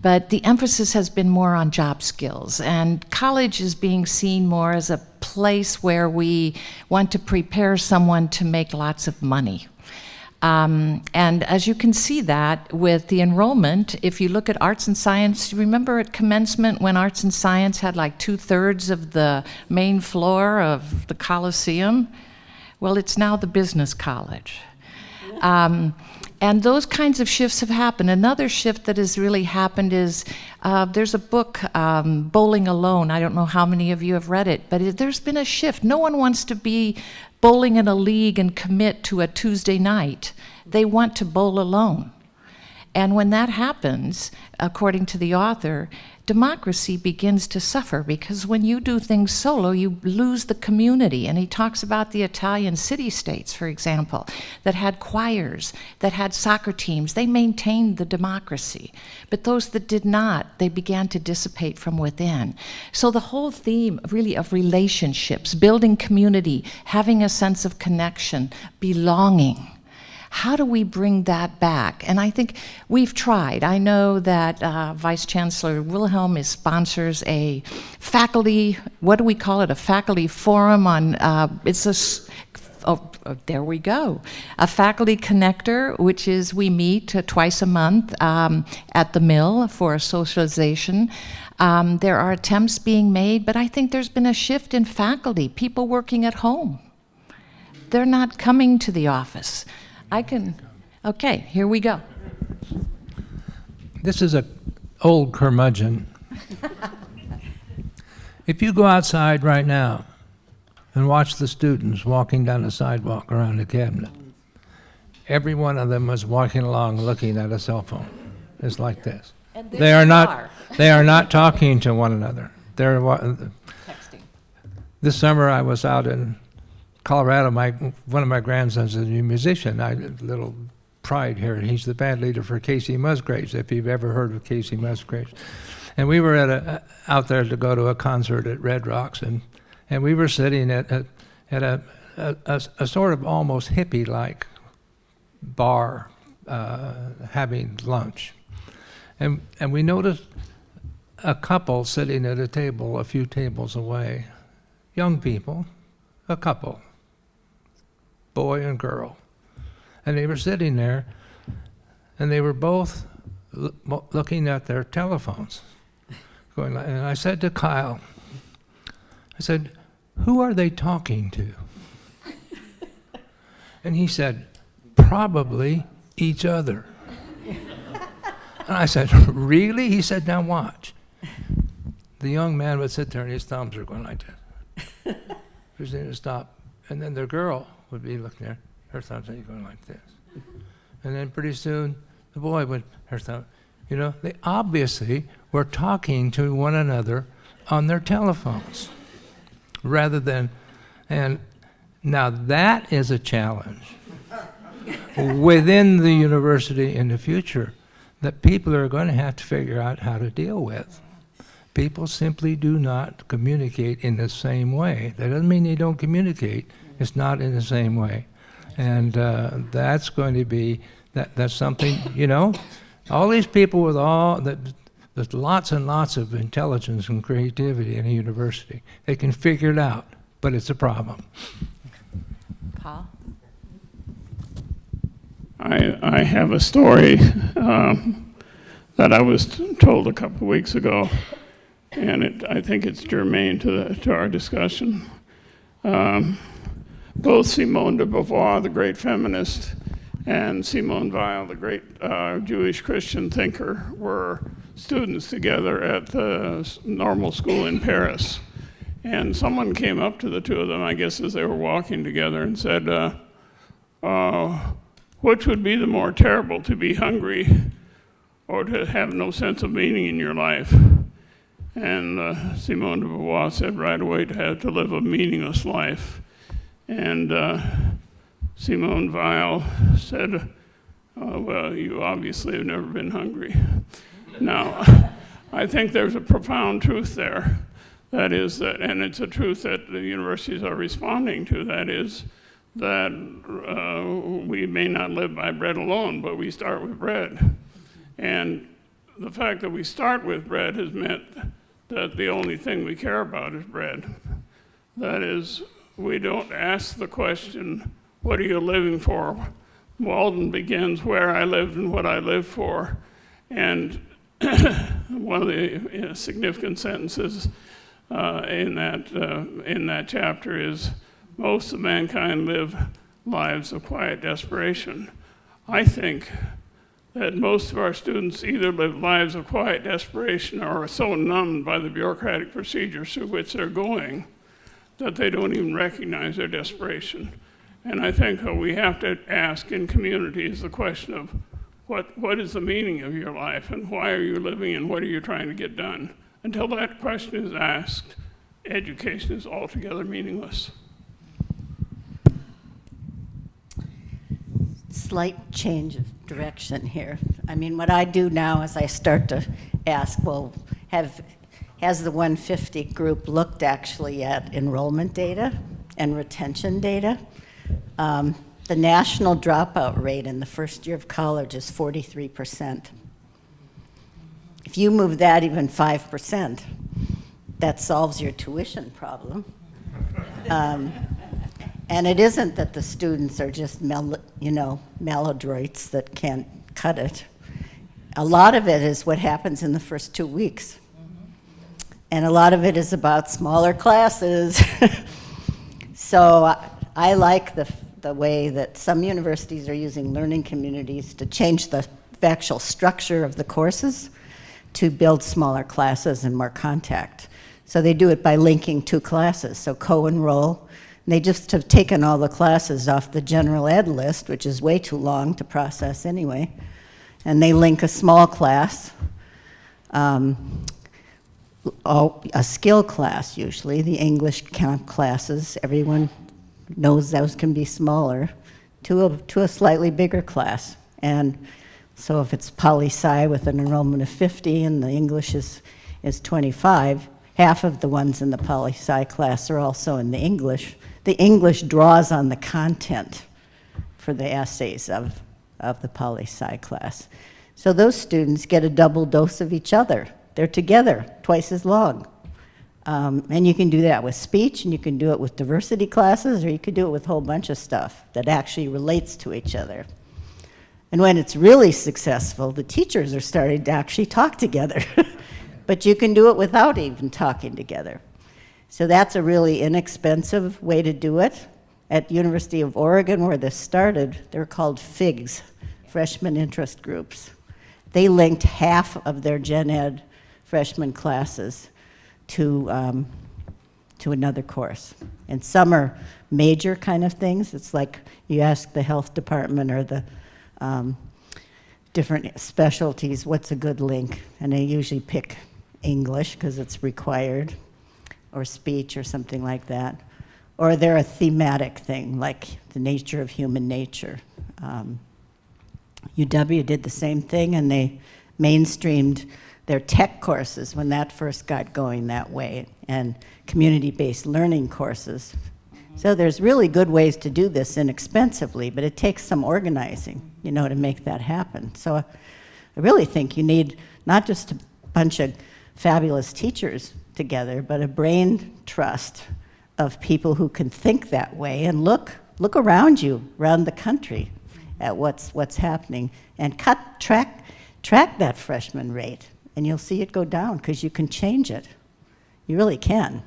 But the emphasis has been more on job skills, and college is being seen more as a place where we want to prepare someone to make lots of money. Um, and as you can see that with the enrollment, if you look at arts and science, remember at commencement when arts and science had like two thirds of the main floor of the Coliseum? Well, it's now the business college. Um, and those kinds of shifts have happened. Another shift that has really happened is uh, there's a book, um, Bowling Alone. I don't know how many of you have read it, but it, there's been a shift. No one wants to be bowling in a league and commit to a Tuesday night. They want to bowl alone. And when that happens, according to the author, democracy begins to suffer because when you do things solo, you lose the community. And he talks about the Italian city states, for example, that had choirs, that had soccer teams. They maintained the democracy. But those that did not, they began to dissipate from within. So the whole theme, really, of relationships, building community, having a sense of connection, belonging how do we bring that back? And I think we've tried. I know that uh, Vice Chancellor Wilhelm is sponsors a faculty, what do we call it? A faculty forum on, uh, it's a, oh, oh, there we go. A faculty connector, which is we meet uh, twice a month um, at the mill for socialization. Um, there are attempts being made, but I think there's been a shift in faculty, people working at home they're not coming to the office. I can, okay, here we go. This is a old curmudgeon. if you go outside right now and watch the students walking down the sidewalk around the cabinet, every one of them is walking along looking at a cell phone. It's like this. And there They are not. are. They are not talking to one another. They're Texting. this summer I was out in Colorado. My one of my grandsons is a musician. I little pride here. He's the band leader for Kacey Musgraves. If you've ever heard of Kacey Musgraves, and we were at a out there to go to a concert at Red Rocks, and and we were sitting at a, at a a, a, sort of almost hippie like bar uh, having lunch, and and we noticed a couple sitting at a table a few tables away, young people, a couple, boy and girl. And they were sitting there, and they were both mo- looking at their telephones. Going, like- and I said to Kyle, I said, Who are they talking to? And he said, Probably each other. And I said, Really? He said, Now watch. the young man would sit there and his thumbs are going like this. Christina to stop. And then the girl would be looking there, her thumbs going like this. And then pretty soon, the boy would, her thumb, you know, they obviously were talking to one another on their telephones rather than, and now that is a challenge within the university in the future that people are going to have to figure out how to deal with. People simply do not communicate in the same way. That doesn't mean they don't communicate. It's not in the same way. And uh, that's going to be, that, that's something, you know, all these people with all, that, there's lots and lots of intelligence and creativity in a university. They can figure it out, but it's a problem. Paul? I, I have a story um, that I was told a couple of weeks ago, and it, I think it's germane to, the, to our discussion. Um, both Simone de Beauvoir, the great feminist, and Simone Weil, the great uh, Jewish Christian thinker, were students together at the normal school in Paris. And someone came up to the two of them, I guess, as they were walking together and said, uh, uh, which would be the more terrible, to be hungry or to have no sense of meaning in your life? And uh, Simone de Beauvoir said right away to have to live a meaningless life. And uh, Simone Weil said, uh, well, you obviously have never been hungry. Now, I think there's a profound truth there. That is that, and it's a truth that the universities are responding to. That is that uh, we may not live by bread alone, but we start with bread. And the fact that we start with bread has meant that the only thing we care about is bread. That is, we don't ask the question, what are you living for? Walden begins where I lived and what I live for. And one of the uh, significant sentences uh, in, that, uh, in that chapter is most of mankind live lives of quiet desperation. I think that most of our students either live lives of quiet desperation or are so numbed by the bureaucratic procedures through which they're going that they don't even recognize their desperation. And I think what we have to ask in communities the question of what, what is the meaning of your life and why are you living and what are you trying to get done? Until that question is asked, education is altogether meaningless. Slight change of direction here. I mean, what I do now is I start to ask, well, have, has the 150 group looked actually at enrollment data and retention data? Um, the national dropout rate in the first year of college is 43%. If you move that even 5%, that solves your tuition problem. Um, and it isn't that the students are just, you know, maladroits that can't cut it. A lot of it is what happens in the first two weeks. And a lot of it is about smaller classes. so I, I like the, the way that some universities are using learning communities to change the actual structure of the courses to build smaller classes and more contact. So they do it by linking two classes, so co-enroll. They just have taken all the classes off the general ed list, which is way too long to process anyway, and they link a small class, um, a skill class usually, the English classes, everyone knows those can be smaller, to a, to a slightly bigger class. And so if it's poli-sci with an enrollment of 50 and the English is, is 25, half of the ones in the poli-sci class are also in the English. The English draws on the content for the essays of, of the poli-sci class. So those students get a double dose of each other. They're together twice as long. Um, and you can do that with speech, and you can do it with diversity classes, or you could do it with a whole bunch of stuff that actually relates to each other. And when it's really successful, the teachers are starting to actually talk together. but you can do it without even talking together. So that's a really inexpensive way to do it. At the University of Oregon, where this started, they're called FIGs, Freshman Interest Groups. They linked half of their gen ed freshman classes to, um, to another course. And some are major kind of things. It's like you ask the health department or the um, different specialties, what's a good link? And they usually pick English because it's required, or speech or something like that. Or they're a thematic thing, like the nature of human nature. Um, UW did the same thing, and they mainstreamed their tech courses when that first got going that way, and community-based learning courses. So there's really good ways to do this inexpensively, but it takes some organizing, you know, to make that happen. So I really think you need not just a bunch of fabulous teachers together, but a brain trust of people who can think that way and look look around you, around the country, at what's what's happening, and cut track track that freshman rate, and you'll see it go down because you can change it. You really can.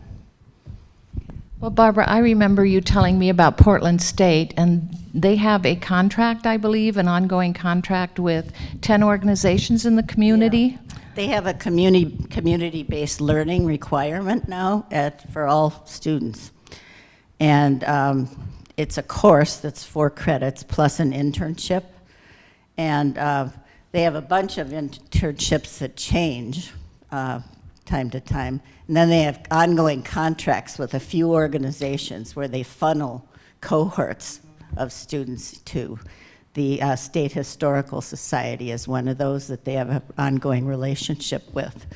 Well, Barbara, I remember you telling me about Portland State, and they have a contract, I believe, an ongoing contract with 10 organizations in the community. They have a community community-based learning requirement now at, for all students, and um, it's a course that's four credits plus an internship, and uh, they have a bunch of internships that change uh, time to time, and then they have ongoing contracts with a few organizations where they funnel cohorts of students to. The uh, State Historical Society is one of those that they have an ongoing relationship with.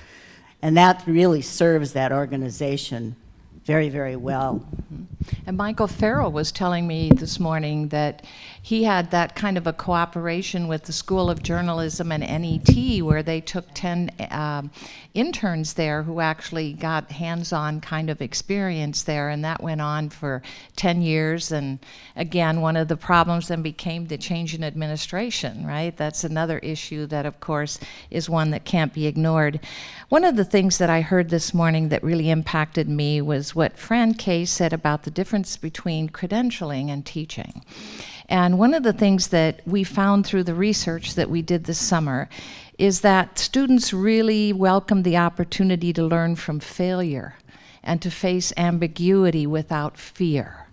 And that really serves that organization very, very well. And Michael Farrell was telling me this morning that he had that kind of a cooperation with the School of Journalism and NET where they took 10 um, interns there who actually got hands-on kind of experience there and that went on for 10 years. And again one of the problems then became the change in administration right? That's another issue that of course is one that can't be ignored. One of the things that I heard this morning that really impacted me was what Fran Kay said about the difference between credentialing and teaching and one of the things that we found through the research that we did this summer is that students really welcome the opportunity to learn from failure and to face ambiguity without fear.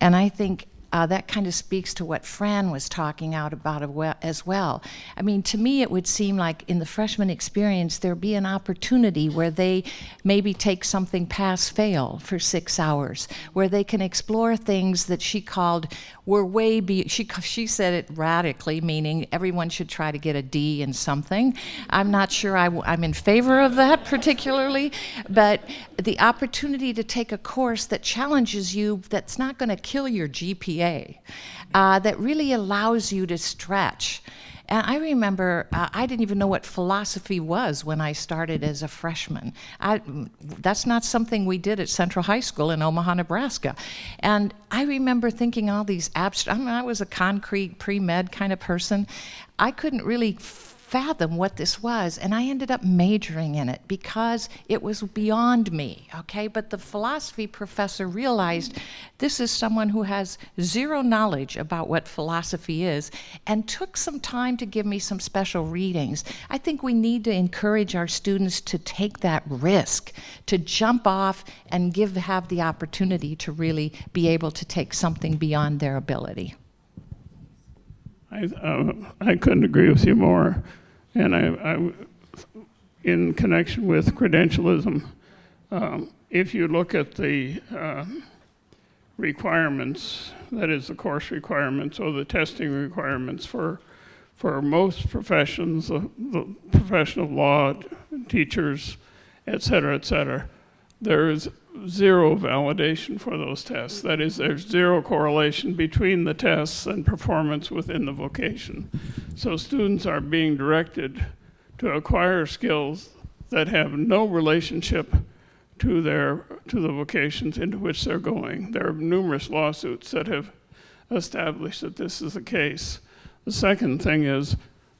And I think uh, that kind of speaks to what Fran was talking out about as well. I mean, to me, it would seem like in the freshman experience, there'd be an opportunity where they maybe take something pass fail for six hours, where they can explore things that she called were way be she she said it radically, meaning everyone should try to get a D in something. I'm not sure I, I'm in favor of that particularly, but the opportunity to take a course that challenges you, that's not going to kill your GPA, uh, that really allows you to stretch. And I remember uh, I didn't even know what philosophy was when I started as a freshman. I, that's not something we did at Central High School in Omaha, Nebraska. And I remember thinking all these abstract, I, mean, I was a concrete pre-med kind of person. I couldn't really fathom what this was, and I ended up majoring in it because it was beyond me, okay? But the philosophy professor realized this is someone who has zero knowledge about what philosophy is and took some time to give me some special readings. I think we need to encourage our students to take that risk, to jump off and give have the opportunity to really be able to take something beyond their ability. I, uh, I couldn't agree with you more. And I, I in connection with credentialism, um, if you look at the uh, requirements, that is the course requirements or the testing requirements for for most professions, uh, the profession of law, teachers, et cetera, et cetera, there is zero validation for those tests. That is, there's zero correlation between the tests and performance within the vocation. So students are being directed to acquire skills that have no relationship to their to the vocations into which they're going. There are numerous lawsuits that have established that this is the case. The second thing is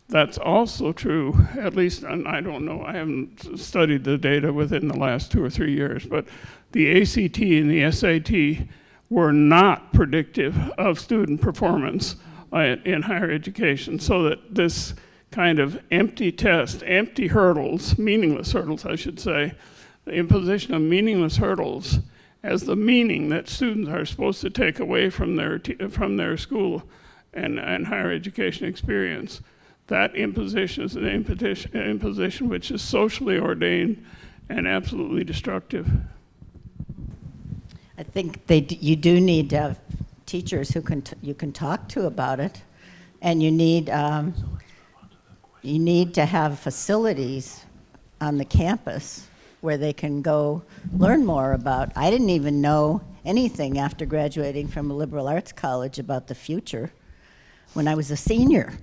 that's also true, at least, and I don't know, I haven't studied the data within the last two or three years, but the ACT and the SAT were not predictive of student performance uh, in higher education, so that this kind of empty test, empty hurdles, meaningless hurdles, I should say, the imposition of meaningless hurdles as the meaning that students are supposed to take away from their, from their school and, and higher education experience. That imposition is an imposition, which is socially ordained and absolutely destructive. I think they, you do need to have teachers who can, you can talk to about it. And you need, um, you need to have facilities on the campus where they can go learn more about. I didn't even know anything after graduating from a liberal arts college about the future when I was a senior.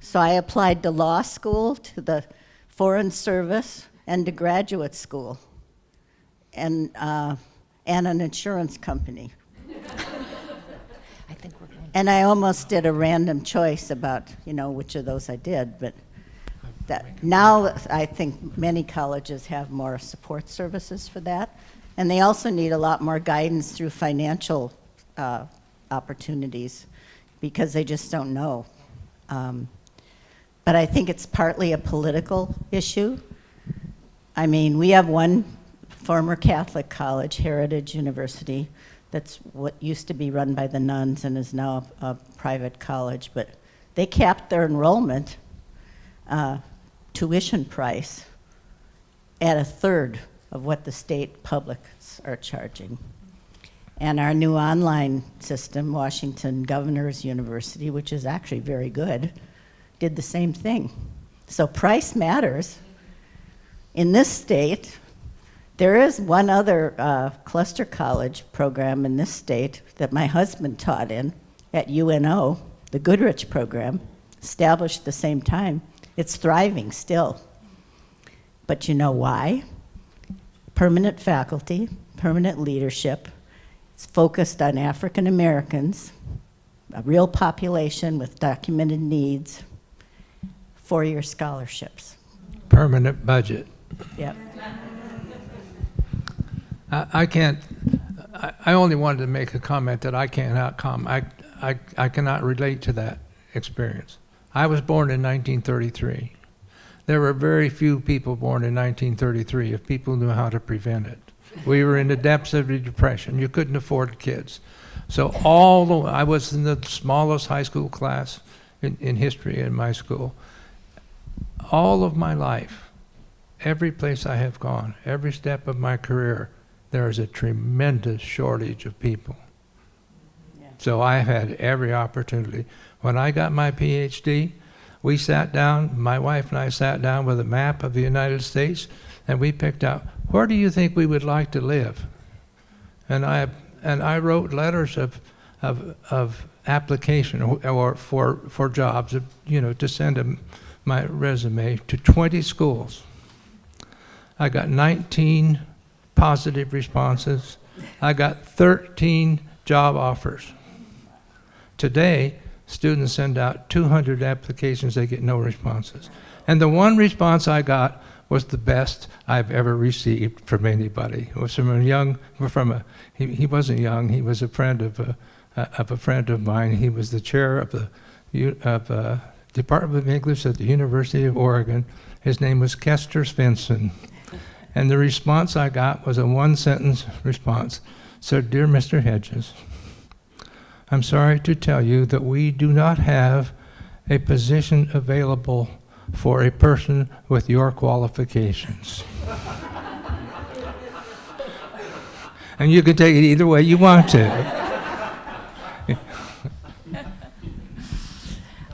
So I applied to law school, to the foreign service, and to graduate school and, uh, and an insurance company. I think we're going. And I almost did a random choice about, you know, which of those I did, but that, now I think many colleges have more support services for that. And they also need a lot more guidance through financial uh, opportunities because they just don't know. Um, But I think it's partly a political issue. I mean, we have one former Catholic college, Heritage University, that's what used to be run by the nuns and is now a, a private college, but they capped their enrollment uh, tuition price at a third of what the state publics are charging. And our new online system, Washington Governors University, which is actually very good, did the same thing. So price matters. In this state, there is one other uh, cluster college program in this state that my husband taught in at UNO, the Goodrich program, established the same time. It's thriving still. But you know why? Permanent faculty, permanent leadership. It's focused on African Americans, a real population with documented needs, four year scholarships. Permanent budget. Yep. I, I can't, I, I only wanted to make a comment that I cannot com, I, I, I cannot relate to that experience. I was born in 1933. There were very few people born in 1933 if people knew how to prevent it. We were in the depths of the depression. You couldn't afford kids. So all the, I was in the smallest high school class in, in history in my school. All of my life, every place I have gone, every step of my career, there is a tremendous shortage of people. So I had every opportunity. When I got my PhD, we sat down, my wife and I sat down with a map of the United States, and we picked out where do you think we would like to live? And I and I wrote letters of of of application or, or for for jobs, you know, to send them my resume to 20 schools. I got 19 positive responses. I got 13 job offers. Today, students send out 200 applications, they get no responses. And the one response I got was the best I've ever received from anybody. It was from a young, from a, he, he wasn't young, he was a friend of a, of a friend of mine. He was the chair of the of, uh, Department of English at the University of Oregon. His name was Kester Svendsen. And the response I got was a one sentence response. Said, Dear Mr. Hedges, I'm sorry to tell you that we do not have a position available for a person with your qualifications. and you can take it either way you want to.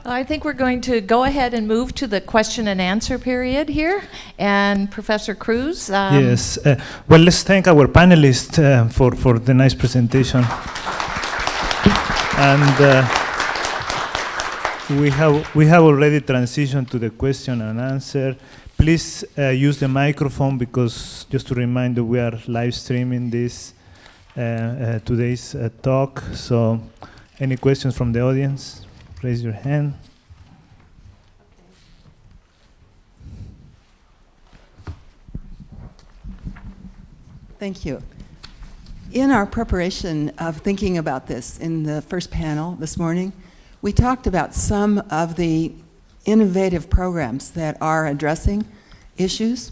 I think we're going to go ahead and move to the question and answer period here. And Professor Cruz? um, Yes. Uh, well, let's thank our panelists uh, for, for the nice presentation. And uh, we, have, we have already transitioned to the question and answer. Please uh, use the microphone because, just to remind you, we are live streaming this uh, uh, today's talk. So, any questions from the audience? Raise your hand. Thank you. In our preparation of thinking about this in the first panel this morning, we talked about some of the innovative programs that are addressing issues.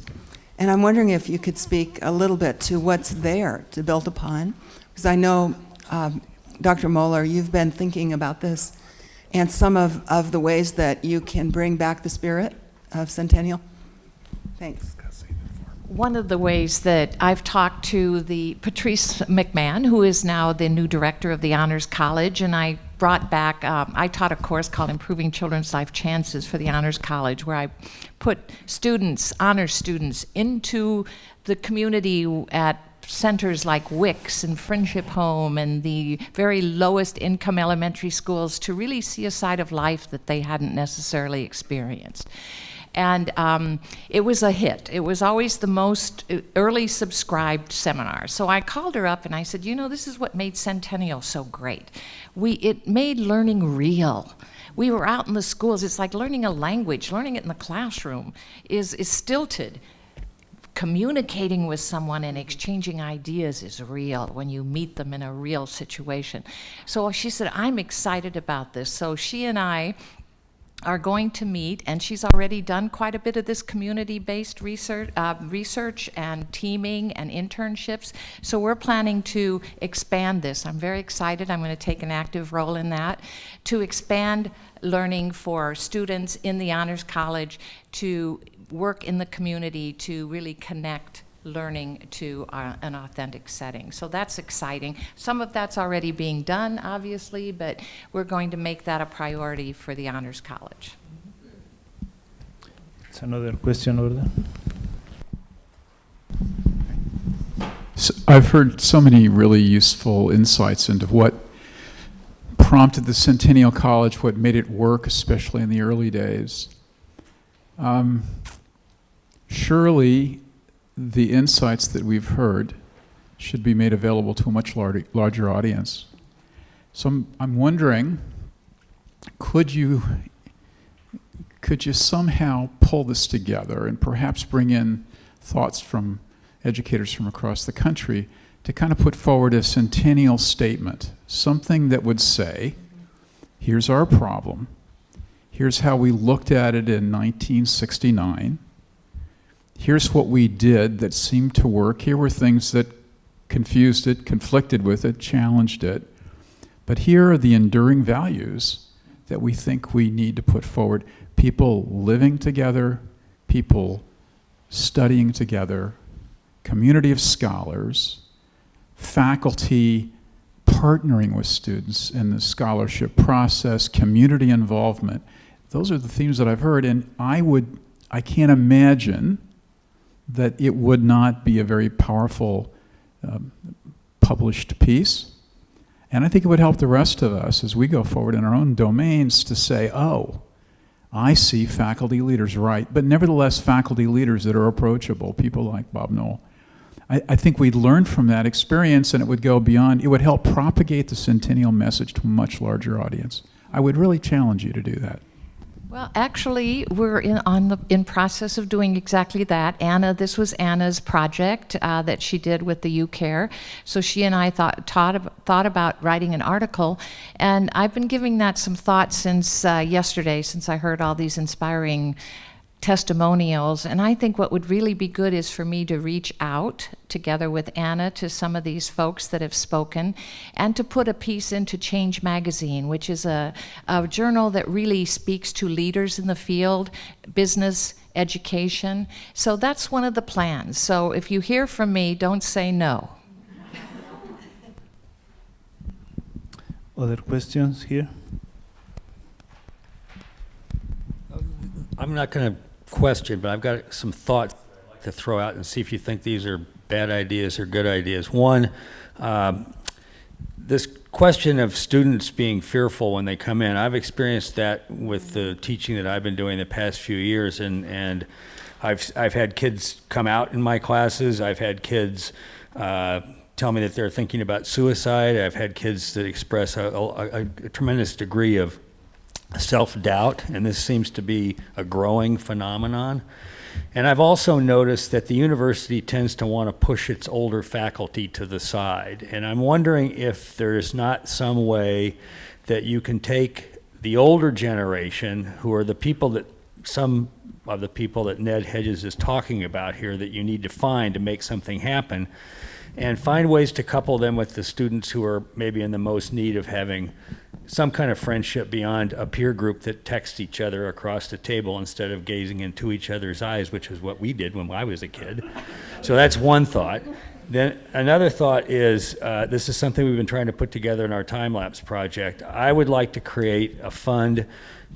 And I'm wondering if you could speak a little bit to what's there to build upon. Because I know, um, Dr. Moeller, you've been thinking about this and some of, of the ways that you can bring back the spirit of Centennial. Thanks. One of the ways that I've talked to the Patrice McMahon, who is now the new director of the Honors College, and I brought back, um, I taught a course called Improving Children's Life Chances for the Honors College, where I put students, honors students, into the community at centers like Wicks and Friendship Home and the very lowest income elementary schools to really see a side of life that they hadn't necessarily experienced. And um, it was a hit. It was always the most uh, early subscribed seminar. So I called her up and I said, you know, this is what made Centennial so great. We, it made learning real. We were out in the schools. It's like learning a language. Learning it in the classroom is, is stilted communicating with someone and exchanging ideas is real when you meet them in a real situation. So she said, I'm excited about this. So she and I are going to meet, and she's already done quite a bit of this community-based research, uh, research and teaming and internships. So we're planning to expand this. I'm very excited. I'm going to take an active role in that to expand learning for students in the Honors College to work in the community to really connect learning to uh, an authentic setting. So that's exciting. Some of that's already being done, obviously, but we're going to make that a priority for the Honors College. It's another question over there. So I've heard so many really useful insights into what prompted the Centennial College, what made it work, especially in the early days. Um, surely the insights that we've heard should be made available to a much larger, larger audience. So I'm, I'm wondering, could you, could you somehow pull this together and perhaps bring in thoughts from educators from across the country to kind of put forward a centennial statement, something that would say, here's our problem, here's how we looked at it in 1969, here's what we did that seemed to work. Here were things that confused it, conflicted with it, challenged it. But here are the enduring values that we think we need to put forward. People living together, people studying together, community of scholars, faculty partnering with students in the scholarship process, community involvement. Those are the themes that I've heard, and I would, I can't imagine that it would not be a very powerful um, published piece. And I think it would help the rest of us as we go forward in our own domains to say, oh, I see faculty leaders, right, but nevertheless faculty leaders that are approachable, people like Bob Knoll. I, I think we'd learn from that experience and it would go beyond, it would help propagate the centennial message to a much larger audience. I would really challenge you to do that. Well, actually, we're in on the in process of doing exactly that. Anna, this was Anna's project uh, that she did with the UCare. So she and I thought taught, thought about writing an article, and I've been giving that some thought since uh, yesterday, since I heard all these inspiring testimonials. And I think what would really be good is for me to reach out together with Anna to some of these folks that have spoken and to put a piece into Change Magazine, which is a, a journal that really speaks to leaders in the field, business, education. So that's one of the plans. So if you hear from me, don't say no. Other questions here? I'm not going to question, but I've got some thoughts to throw out and see if you think these are bad ideas or good ideas. One, um, this question of students being fearful when they come in, I've experienced that with the teaching that I've been doing the past few years, and and I've I've had kids come out in my classes. I've had kids. Uh, tell me that they're thinking about suicide. I've had kids that express a, a, a tremendous degree of self-doubt, and this seems to be a growing phenomenon. And I've also noticed that the university tends to want to push its older faculty to the side. And I'm wondering if there's not some way that you can take the older generation, who are the people that some of the people that Ned Hedges is talking about here that you need to find to make something happen. And find ways to couple them with the students who are maybe in the most need of having some kind of friendship beyond a peer group that texts each other across the table instead of gazing into each other's eyes, which is what we did when I was a kid. So that's one thought. Then another thought is uh, this is something we've been trying to put together in our time lapse project. I would like to create a fund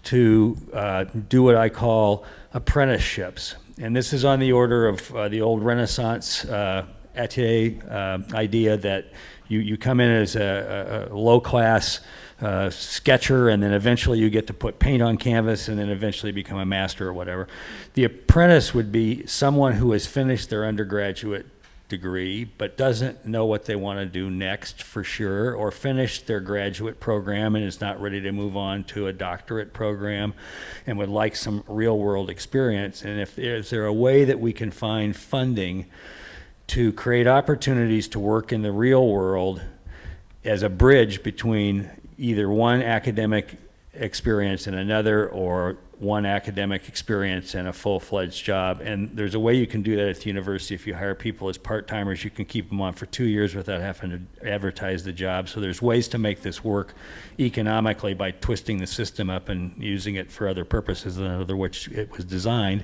to uh, do what I call apprenticeships. And this is on the order of uh, the old Renaissance uh, atelier uh, idea that you, you come in as a, a low class uh, sketcher and then eventually you get to put paint on canvas and then eventually become a master or whatever. The apprentice would be someone who has finished their undergraduate degree but doesn't know what they want to do next for sure or finished their graduate program and is not ready to move on to a doctorate program and would like some real world experience and if is there a way that we can find funding to create opportunities to work in the real world as a bridge between either one academic experience and another or one academic experience and a full-fledged job. And there's a way you can do that at the university. If you hire people as part-timers, you can keep them on for two years without having to advertise the job. So there's ways to make this work economically by twisting the system up and using it for other purposes than other which it was designed.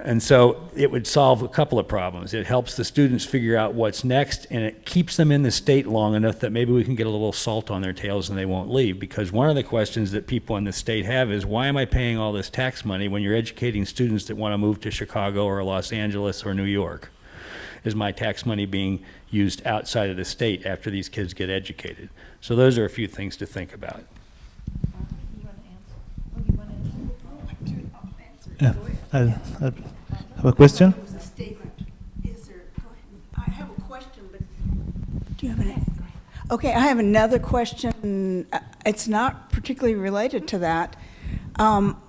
And so it would solve a couple of problems. It helps the students figure out what's next, and it keeps them in the state long enough that maybe we can get a little salt on their tails and they won't leave. Because one of the questions that people in the state have is, why am I paying all this tax money when you're educating students that want to move to Chicago or Los Angeles or New York? Is my tax money being used outside of the state after these kids get educated? So those are a few things to think about. Yeah, I, I have a question. was a statement. Is there, go ahead. I have a question, but do you have an? Okay, I have another question. Uh, It's not particularly related to that. Um,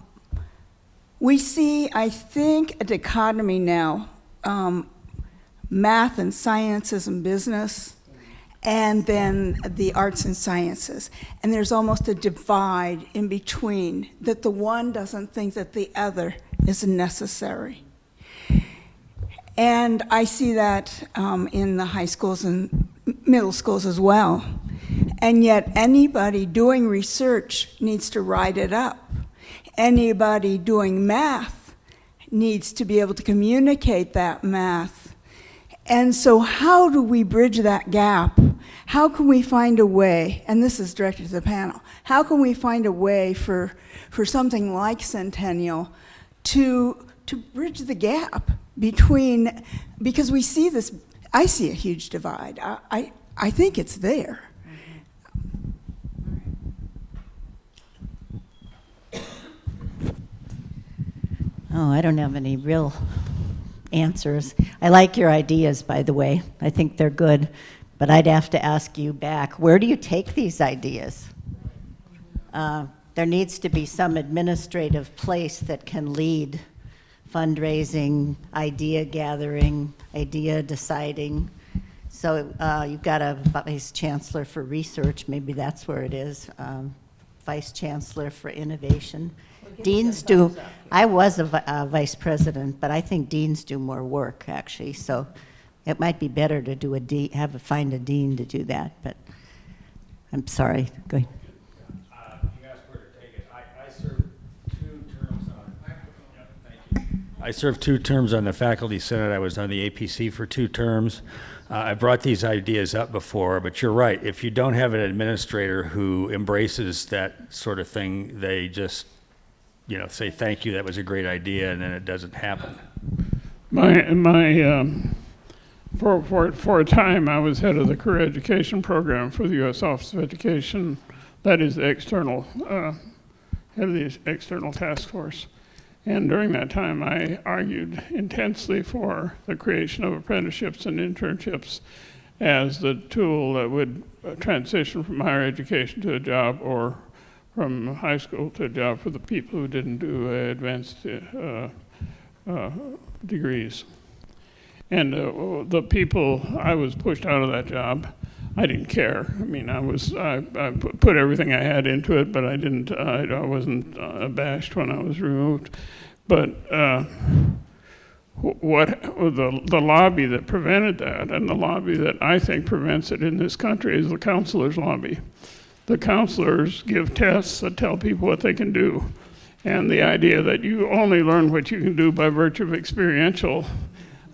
We see, I think, a dichotomy now, um, math and sciences and business, and then the arts and sciences. And there's almost a divide in between, that the one doesn't think that the other is necessary. And I see that um, in the high schools and middle schools as well. And yet, anybody doing research needs to write it up. Anybody doing math needs to be able to communicate that math. And so, how do we bridge that gap? How can we find a way, and this is directed to the panel, how can we find a way for, for something like Centennial to, to bridge the gap between, because we see this, I see a huge divide. I, I, I think it's there. Oh, I don't have any real answers. I like your ideas, by the way. I think they're good. But I'd have to ask you back, where do you take these ideas? Uh, there needs to be some administrative place that can lead fundraising, idea gathering, idea deciding. So uh, you've got a vice chancellor for research, maybe that's where it is. Um, vice chancellor for innovation. Deans do, I was a, a vice president, but I think deans do more work, actually. So it might be better to do a de, have a, find a dean to do that, but I'm sorry, go ahead. You asked where to take it. I, served two terms on. I served two terms on the faculty senate. I was on the APC for two terms. Uh, I brought these ideas up before, but you're right. If you don't have an administrator who embraces that sort of thing, they just, you know, say, thank you, that was a great idea, and then it doesn't happen. My, my, um, for, for, for a time, I was head of the career education program for the U.S. Office of Education. That is the external, uh, head of the external task force. And during that time, I argued intensely for the creation of apprenticeships and internships as the tool that would uh, transition from higher education to a job or from high school to a job for the people who didn't do uh, advanced uh, uh, degrees. And the people, I was pushed out of that job. I didn't care. I mean, I was, I, I put everything I had into it, but I didn't, I, I wasn't abashed when I was removed. But uh, what the, the lobby that prevented that, and the lobby that I think prevents it in this country, is the counselors' lobby. The counselors give tests that tell people what they can do. And the idea that you only learn what you can do by virtue of experiential,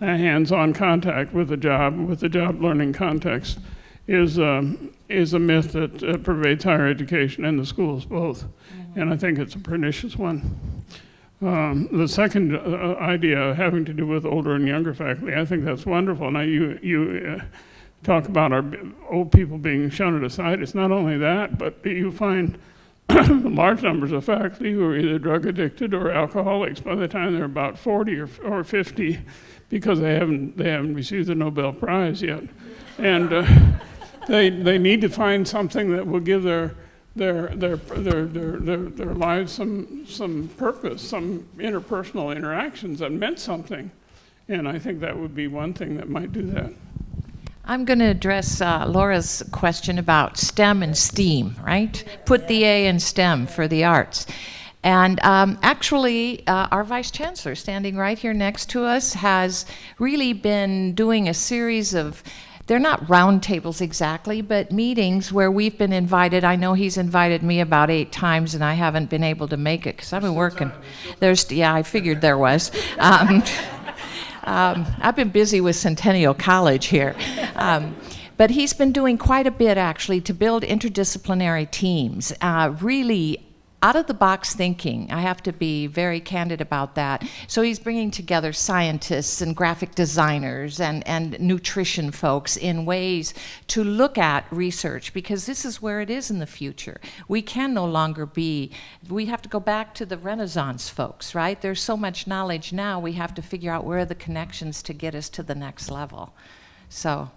uh, hands-on contact with the job, with the job learning context, is, um, is a myth that uh, pervades higher education and the schools both. And I think it's a pernicious one. Um, the second uh, idea having to do with older and younger faculty, I think that's wonderful. Now, you, you uh, talk about our old people being shunted aside. It's not only that, but you find large numbers of faculty who are either drug addicted or alcoholics by the time they're about 40 or, or 50 because they haven't, they haven't received the Nobel Prize yet. And uh, they, they need to find something that will give their, their, their, their, their, their, their lives some, some purpose, some interpersonal interactions that meant something. And I think that would be one thing that might do that. I'm going to address uh, Laura's question about STEM and STEAM, right? Put the A in STEM for the arts. And um, actually, uh, our vice chancellor, standing right here next to us, has really been doing a series of they're not roundtables exactly, but meetings where we've been invited. I know he's invited me about eight times, and I haven't been able to make it because I've been working. There's, yeah, I figured there was. Um, um, I've been busy with Centennial College here. Um, but he's been doing quite a bit actually to build interdisciplinary teams, uh, really out of the box thinking. I have to be very candid about that. So he's bringing together scientists and graphic designers and, and nutrition folks in ways to look at research because this is where it is in the future. We can no longer be, we have to go back to the Renaissance folks, right? There's so much knowledge now, we have to figure out where are the connections to get us to the next level. So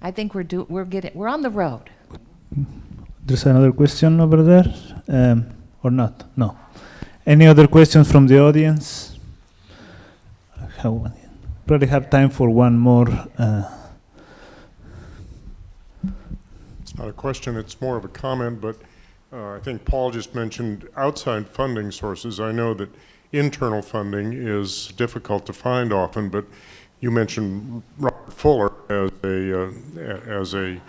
I think we're, do, we're, getting, we're on the road. There's another question over there, um, or not? No. Any other questions from the audience? How, probably have time for one more. Uh, It's not a question, it's more of a comment, but uh, I think Paul just mentioned outside funding sources. I know that internal funding is difficult to find often, but you mentioned Robert Fuller as a, uh, as a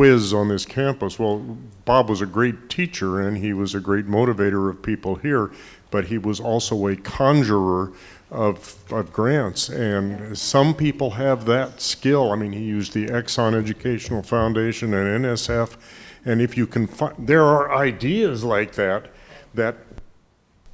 on this campus. Well, Bob was a great teacher and he was a great motivator of people here, but he was also a conjurer of, of grants. And some people have that skill. I mean, he used the Exxon Educational Foundation and NSF. And if you can find, there are ideas like that that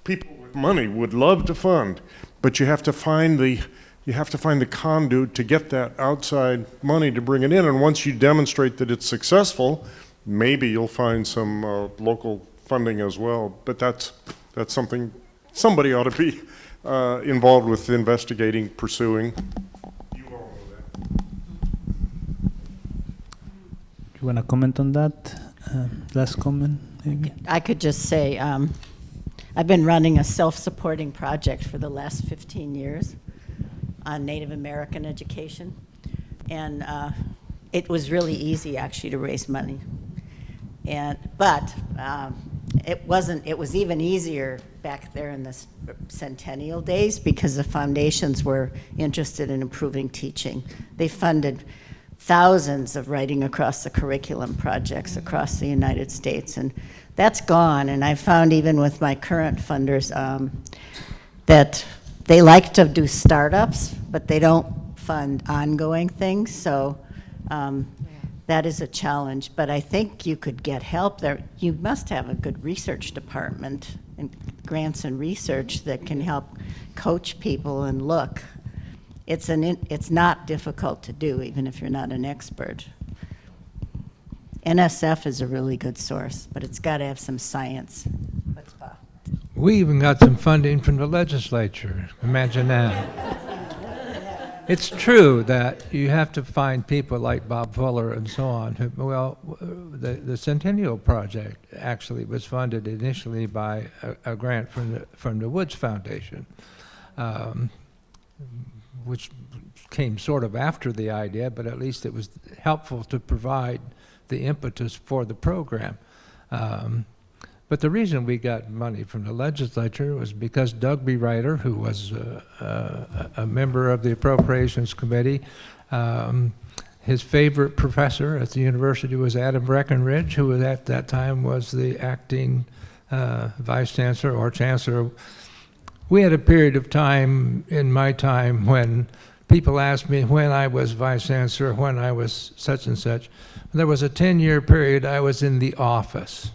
people with money would love to fund, but you have to find the you have to find the conduit to get that outside money to bring it in. And once you demonstrate that it's successful, maybe you'll find some uh, local funding as well. But that's that's something somebody ought to be uh, involved with investigating, pursuing. You all know that. you want to comment on that? Uh, last comment, maybe? I could just say, um, I've been running a self-supporting project for the last 15 years on Native American education. And uh, it was really easy, actually, to raise money. And, but um, it wasn't, it was even easier back there in the centennial days because the foundations were interested in improving teaching. They funded thousands of writing across the curriculum projects across the United States. And that's gone. And I found even with my current funders um, that they like to do startups, but they don't fund ongoing things. So um, that is a challenge. But I think you could get help there. You must have a good research department and grants and research that can help coach people and look. It's an in, it's not difficult to do, even if you're not an expert. NSF is a really good source, but it's got to have some science. We even got some funding from the legislature. Imagine that. It's true that you have to find people like Bob Fuller and so on. Who, well, the, the Centennial Project actually was funded initially by a, a grant from the, from the Woods Foundation, um, which came sort of after the idea, but at least it was helpful to provide the impetus for the program. Um, But the reason we got money from the legislature was because Doug Bereuter, who was uh, uh, a member of the Appropriations Committee, um, his favorite professor at the university was Adam Breckenridge, who at that time was the acting uh, vice chancellor or chancellor. We had a period of time in my time when people asked me when I was vice chancellor, when I was such and such. There was a 10-year period I was in the office.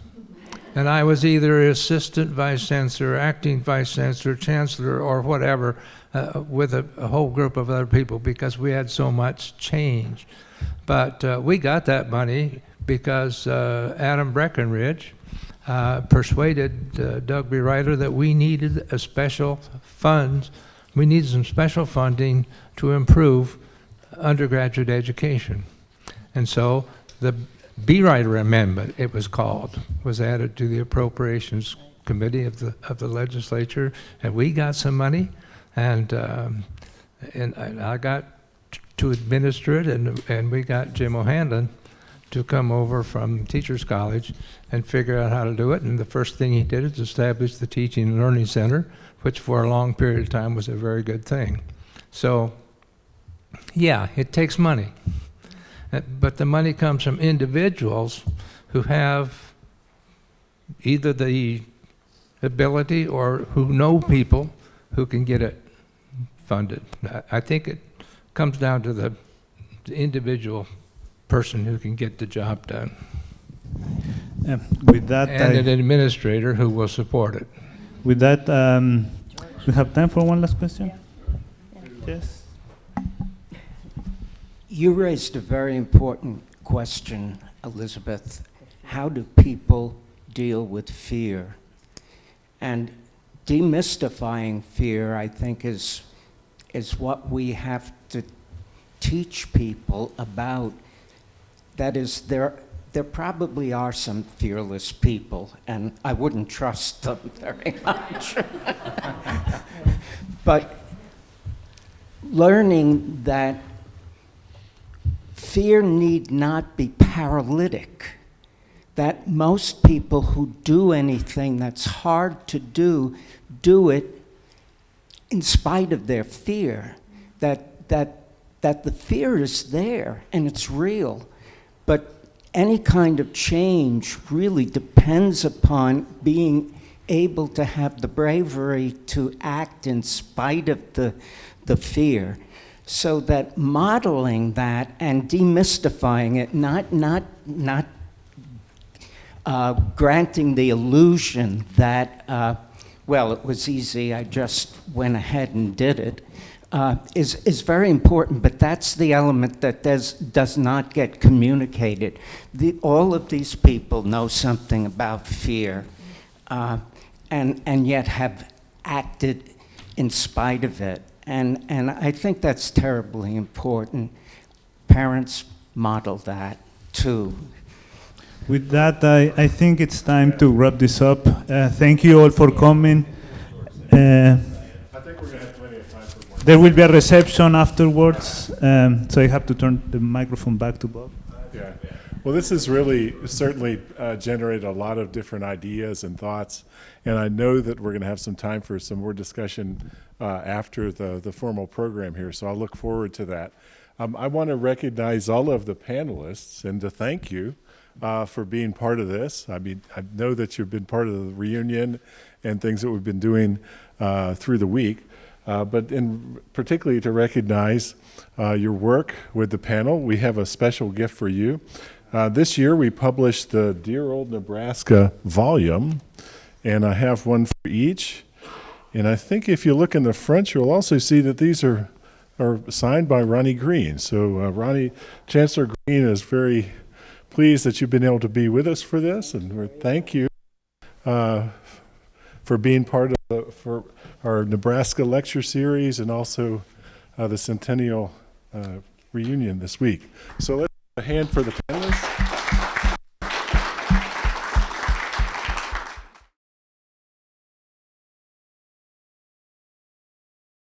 And I was either assistant vice chancellor, acting vice chancellor, chancellor, or whatever, uh, with a, a, whole group of other people because we had so much change. But uh, we got that money because uh, Adam Breckenridge uh, persuaded uh, Doug Bereuter that we needed a special funds, we needed some special funding to improve undergraduate education. And so the Bereuter Amendment, it was called, was added to the Appropriations Committee of the of the legislature, and we got some money, and um, and, and, I got to administer it, and and we got Jim O'Hanlon to come over from Teachers College and figure out how to do it. And the first thing he did is establish the Teaching and Learning Center, which for a long period of time was a very good thing. So, yeah, it takes money. Uh, but the money comes from individuals who have either the ability or who know people who can get it funded. I think it comes down to the, the individual person who can get the job done. Uh, with that, and I, an administrator who will support it. With that, um, we have time for one last question. Yes. You raised a very important question, Elizabeth. How do people deal with fear? And demystifying fear, I think, is, is what we have to teach people about. That is, there, there probably are some fearless people, and I wouldn't trust them very much. but learning that fear need not be paralytic. That most people who do anything that's hard to do, do it in spite of their fear. That, that, that the fear is there and it's real. But any kind of change really depends upon being able to have the bravery to act in spite of the, the fear so that modeling that and demystifying it, not, not, not uh, granting the illusion that, uh, well, it was easy, I just went ahead and did it, uh, is, is very important, but that's the element that does, does not get communicated. The, all of these people know something about fear uh, and, and yet have acted in spite of it. And, and I think that's terribly important. Parents model that too. With that, I, I think it's time to wrap this up. Uh, thank you all for coming. Uh, there will be a reception afterwards, um, so I have to turn the microphone back to Bob. Yeah. Well, this has really certainly uh, generated a lot of different ideas and thoughts, and I know that we're going to have some time for some more discussion after the, the formal program here, so I'll look forward to that. Um, I want to recognize all of the panelists and to thank you uh, for being part of this. I mean, I know that you've been part of the reunion and things that we've been doing uh, through the week. Uh, but in particularly to recognize uh, your work with the panel. We have a special gift for you. Uh, this year we published the Dear Old Nebraska volume, and I have one for each. And I think if you look in the front, you'll also see that these are, are signed by Ronnie Green. So uh, Ronnie, Chancellor Green is very pleased that you've been able to be with us for this, and thank you uh, for being part of the, for our Nebraska lecture series and also uh, the centennial uh, reunion this week. So let's a hand for the panelists.